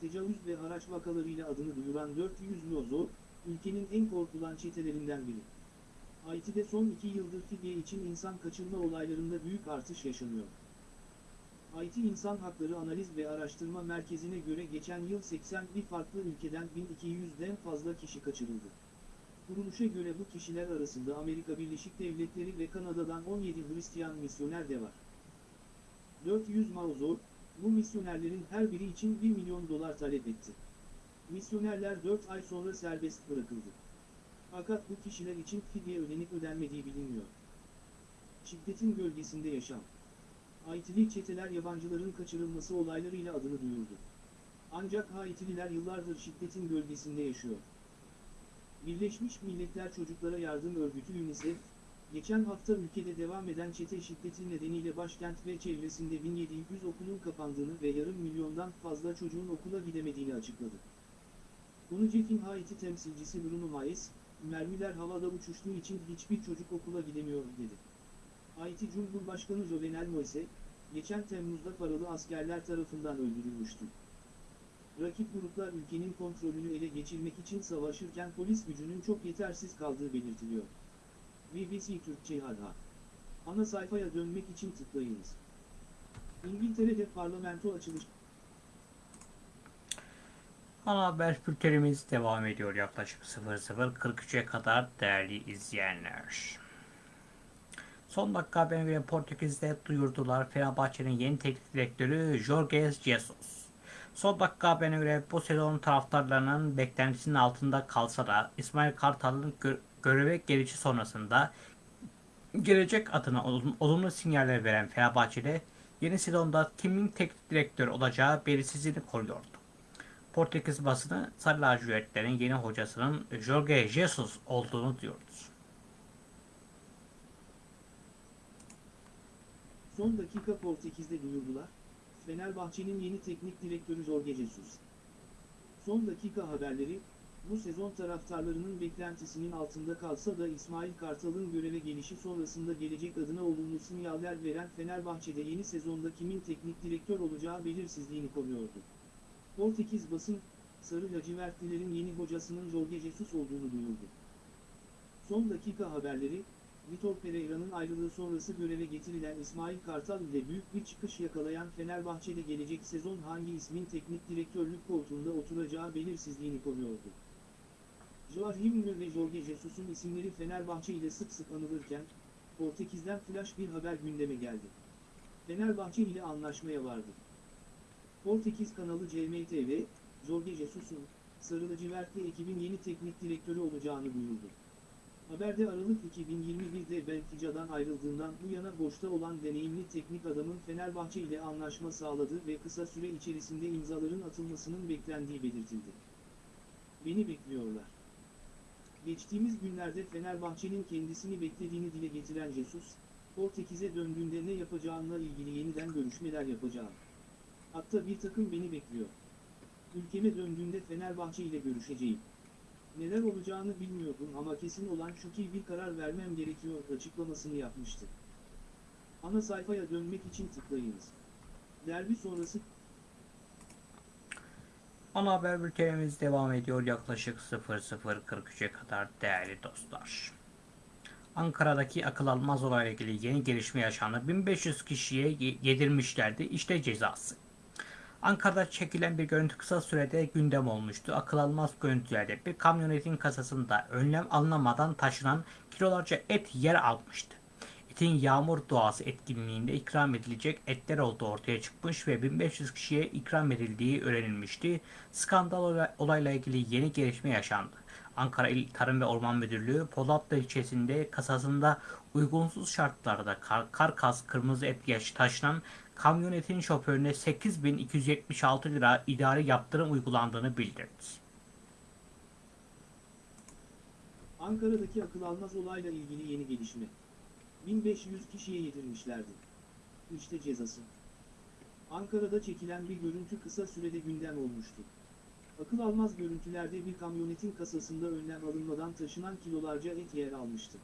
tecavüz ve haraç vakalarıyla adını duyuran 400 lozo, ülkenin en korkulan çetelerinden biri. Haiti'de son iki yıldır fidye için insan kaçırma olaylarında büyük artış yaşanıyor. Haiti İnsan Hakları Analiz ve Araştırma Merkezi'ne göre geçen yıl 81 farklı ülkeden 1200'den fazla kişi kaçırıldı. Kuruluşa göre bu kişiler arasında Amerika Birleşik Devletleri ve Kanada'dan 17 Hristiyan misyoner de var. 400 Mauzor, bu misyonerlerin her biri için 1 milyon dolar talep etti. Misyonerler 4 ay sonra serbest bırakıldı. Fakat bu kişiler için fidye ödenip ödenmediği bilinmiyor. Şiddetin gölgesinde yaşam. Haitili çeteler yabancıların kaçırılması olaylarıyla adını duyurdu. Ancak Haitililer yıllardır şiddetin gölgesinde yaşıyor. Birleşmiş Milletler Çocuklara Yardım Örgütü UNICEF, geçen hafta ülkede devam eden çete şiddeti nedeniyle başkent ve çevresinde 1700 okulun kapandığını ve yarım milyondan fazla çocuğun okula gidemediğini açıkladı. UNICEF'in Haiti temsilcisi Bruno Maes, mermiler havada uçuştuğu için hiçbir çocuk okula gidemiyor dedi. Haiti Cumhurbaşkanı Jovenel Moise, geçen Temmuz'da paralı askerler tarafından öldürülmüştü. Rakip gruplar ülkenin kontrolünü ele geçirmek için savaşırken polis gücünün çok yetersiz kaldığı belirtiliyor. BBC Türkçe Hadha. Ana sayfaya dönmek için tıklayınız. İngiltere'de parlamento açılış Ana haber bültenimiz devam ediyor yaklaşık 00.43'e kadar değerli izleyenler. Son dakika haberine göre Portekiz'de duyurdular Fenerbahçe'nin yeni teknik direktörü Jorge Jesus. Son dakika haberine göre bu sezon taraftarlarının beklentisinin altında kalsa da İsmail Kartal'ın gö- göreve gelişi sonrasında gelecek adına olum- olumlu sinyaller veren Fenerbahçe'de yeni sezonda kimin teknik direktör olacağı belirsizliğini koruyordu. Portekiz basını Sarı lacivertlerin yeni hocasının Jorge Jesus olduğunu diyordu. Son dakika Portekiz'de duyurdular. Fenerbahçe'nin yeni teknik direktörü Jorge Jesus. Son dakika haberleri, bu sezon taraftarlarının beklentisinin altında kalsa da İsmail Kartal'ın göreve gelişi sonrasında gelecek adına olumlu sinyaller veren Fenerbahçe'de yeni sezonda kimin teknik direktör olacağı belirsizliğini koruyordu. Portekiz basın, Sarı lacivertlilerin yeni hocasının Jorge Jesus olduğunu duyurdu. Son dakika haberleri, Vitor Pereira'nın ayrılığı sonrası göreve getirilen İsmail Kartal ile büyük bir çıkış yakalayan Fenerbahçe'de gelecek sezon hangi ismin teknik direktörlük koltuğunda oturacağı belirsizliğini koruyordu. Joachim Löw ve Jorge Jesus'un isimleri Fenerbahçe ile sık sık anılırken, Portekiz'den flash bir haber gündeme geldi. Fenerbahçe ile anlaşmaya vardı. Portekiz kanalı CMTV, Jorge Jesus'un, Sarı lacivertli ekibin yeni teknik direktörü olacağını duyurdu. Haberde Aralık 2021'de Benfica'dan ayrıldığından bu yana boşta olan deneyimli teknik adamın Fenerbahçe ile anlaşma sağladığı ve kısa süre içerisinde imzaların atılmasının beklendiği belirtildi. Beni bekliyorlar. Geçtiğimiz günlerde Fenerbahçe'nin kendisini beklediğini dile getiren Jesus, Portekiz'e döndüğünde ne yapacağınla ilgili yeniden görüşmeler yapacağım. Hatta bir takım beni bekliyor. Ülkeme döndüğünde Fenerbahçe ile görüşeceğim. Neler olacağını bilmiyordum ama kesin olan şu ki bir karar vermem gerekiyor açıklamasını yapmıştı. Ana sayfaya dönmek için tıklayınız. Derbi sonrası Ana haber bültenimiz devam ediyor yaklaşık 00.43'e kadar değerli dostlar. Ankara'daki akıl almaz olayla ilgili yeni gelişme yaşandı. 1500 kişiye ye- yedirmişlerdi. İşte cezası. Ankara'da çekilen bir görüntü kısa sürede gündem olmuştu. Akıl almaz görüntülerde bir kamyonetin kasasında önlem alınamadan taşınan kilolarca et yer almıştı. Etin yağmur doğası etkinliğinde ikram edilecek etler olduğu ortaya çıkmış ve 1500 kişiye ikram edildiği öğrenilmişti. Skandal olay- olayla ilgili yeni gelişme yaşandı. Ankara İl Tarım ve Orman Müdürlüğü Polatlı ilçesinde kasasında uygunsuz şartlarda kar, karkas kırmızı et yaş taşınan kamyonetin şoförüne 8276 lira idari yaptırım uygulandığını bildirdi. Ankara'daki akıl almaz olayla ilgili yeni gelişme. 1500 kişiye yedirmişlerdi. İşte cezası. Ankara'da çekilen bir görüntü kısa sürede gündem olmuştu. Akıl almaz görüntülerde bir kamyonetin kasasında önlem alınmadan taşınan kilolarca et yer almıştı.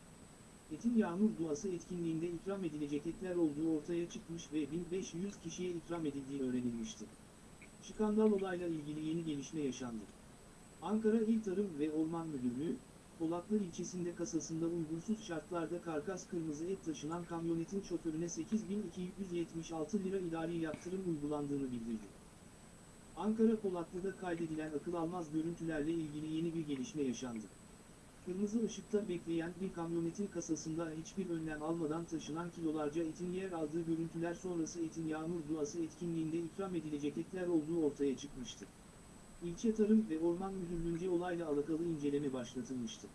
Etin yağmur duası etkinliğinde ikram edilecek etler olduğu ortaya çıkmış ve 1500 kişiye ikram edildiği öğrenilmişti. Skandal olayla ilgili yeni gelişme yaşandı. Ankara İl Tarım ve Orman Müdürlüğü, Polatlı ilçesinde kasasında uygunsuz şartlarda karkas kırmızı et taşınan kamyonetin şoförüne 8276 lira idari yaptırım uygulandığını bildirdi. Ankara Polatlı'da kaydedilen akıl almaz görüntülerle ilgili yeni bir gelişme yaşandı. Kırmızı ışıkta bekleyen bir kamyonetin kasasında hiçbir önlem almadan taşınan kilolarca etin yer aldığı görüntüler sonrası etin yağmur duası etkinliğinde ikram edilecek etler olduğu ortaya çıkmıştı. İlçe Tarım ve Orman Müdürlüğü'nce olayla alakalı inceleme başlatılmıştı.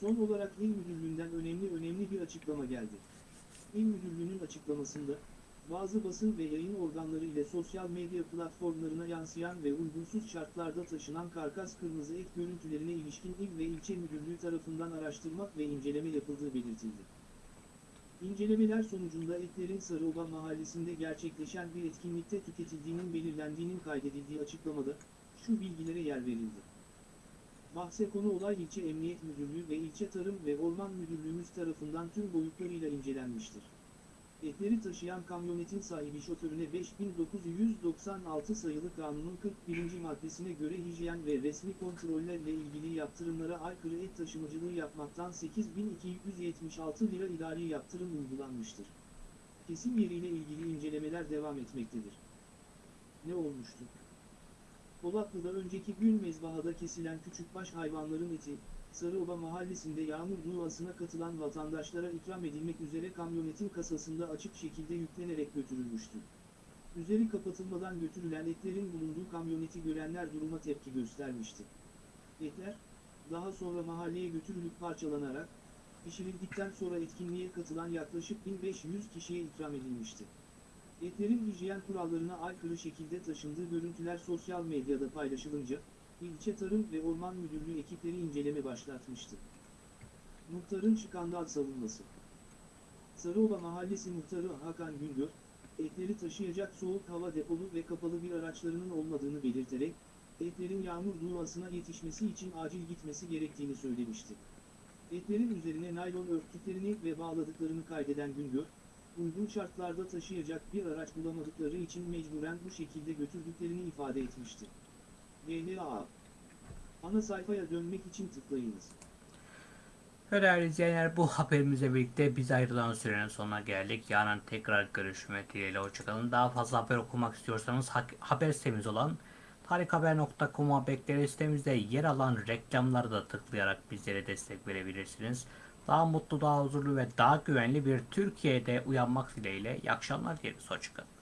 Son olarak İl Müdürlüğü'nden önemli önemli bir açıklama geldi. İl Müdürlüğü'nün açıklamasında, bazı basın ve yayın organları ile sosyal medya platformlarına yansıyan ve uygunsuz şartlarda taşınan karkas kırmızı et görüntülerine ilişkin il ve ilçe müdürlüğü tarafından araştırmak ve inceleme yapıldığı belirtildi. İncelemeler sonucunda etlerin Sarıoba mahallesinde gerçekleşen bir etkinlikte tüketildiğinin belirlendiğinin kaydedildiği açıklamada, şu bilgilere yer verildi. Bahse konu olay ilçe Emniyet Müdürlüğü ve ilçe Tarım ve Orman Müdürlüğümüz tarafından tüm boyutlarıyla incelenmiştir. Etleri taşıyan kamyonetin sahibi şoförüne 5996 sayılı kanunun 41. maddesine göre hijyen ve resmi kontrollerle ilgili yaptırımlara aykırı et taşımacılığı yapmaktan 8276 lira idari yaptırım uygulanmıştır. Kesim yeriyle ilgili incelemeler devam etmektedir. Ne olmuştu? Polatlı'da önceki gün mezbahada kesilen küçükbaş hayvanların eti, Sarıoba mahallesinde yağmur duasına katılan vatandaşlara ikram edilmek üzere kamyonetin kasasında açık şekilde yüklenerek götürülmüştü. Üzeri kapatılmadan götürülen etlerin bulunduğu kamyoneti görenler duruma tepki göstermişti. Etler, daha sonra mahalleye götürülüp parçalanarak, pişirildikten sonra etkinliğe katılan yaklaşık 1500 kişiye ikram edilmişti. Etlerin hijyen kurallarına aykırı şekilde taşındığı görüntüler sosyal medyada paylaşılınca, İlçe Tarım ve Orman Müdürlüğü ekipleri inceleme başlatmıştı. Muhtarın skandal savunması Sarıoba Mahallesi Muhtarı Hakan Güngör, etleri taşıyacak soğuk hava depolu ve kapalı bir araçlarının olmadığını belirterek, etlerin yağmur duasına yetişmesi için acil gitmesi gerektiğini söylemişti. Etlerin üzerine naylon örttüklerini ve bağladıklarını kaydeden Güngör, uygun şartlarda taşıyacak bir araç bulamadıkları için mecburen bu şekilde götürdüklerini ifade etmişti. GHA Ana sayfaya dönmek için tıklayınız. Değerli izleyenler bu haberimizle birlikte biz ayrılan sürenin sonuna geldik. Yarın tekrar görüşmek dileğiyle hoşçakalın. Daha fazla haber okumak istiyorsanız ha- haber sitemiz olan tarikhaber.com'a bekleriz. Sitemizde yer alan reklamları da tıklayarak bizlere destek verebilirsiniz. Daha mutlu, daha huzurlu ve daha güvenli bir Türkiye'de uyanmak dileğiyle iyi akşamlar dileriz. Hoşçakalın.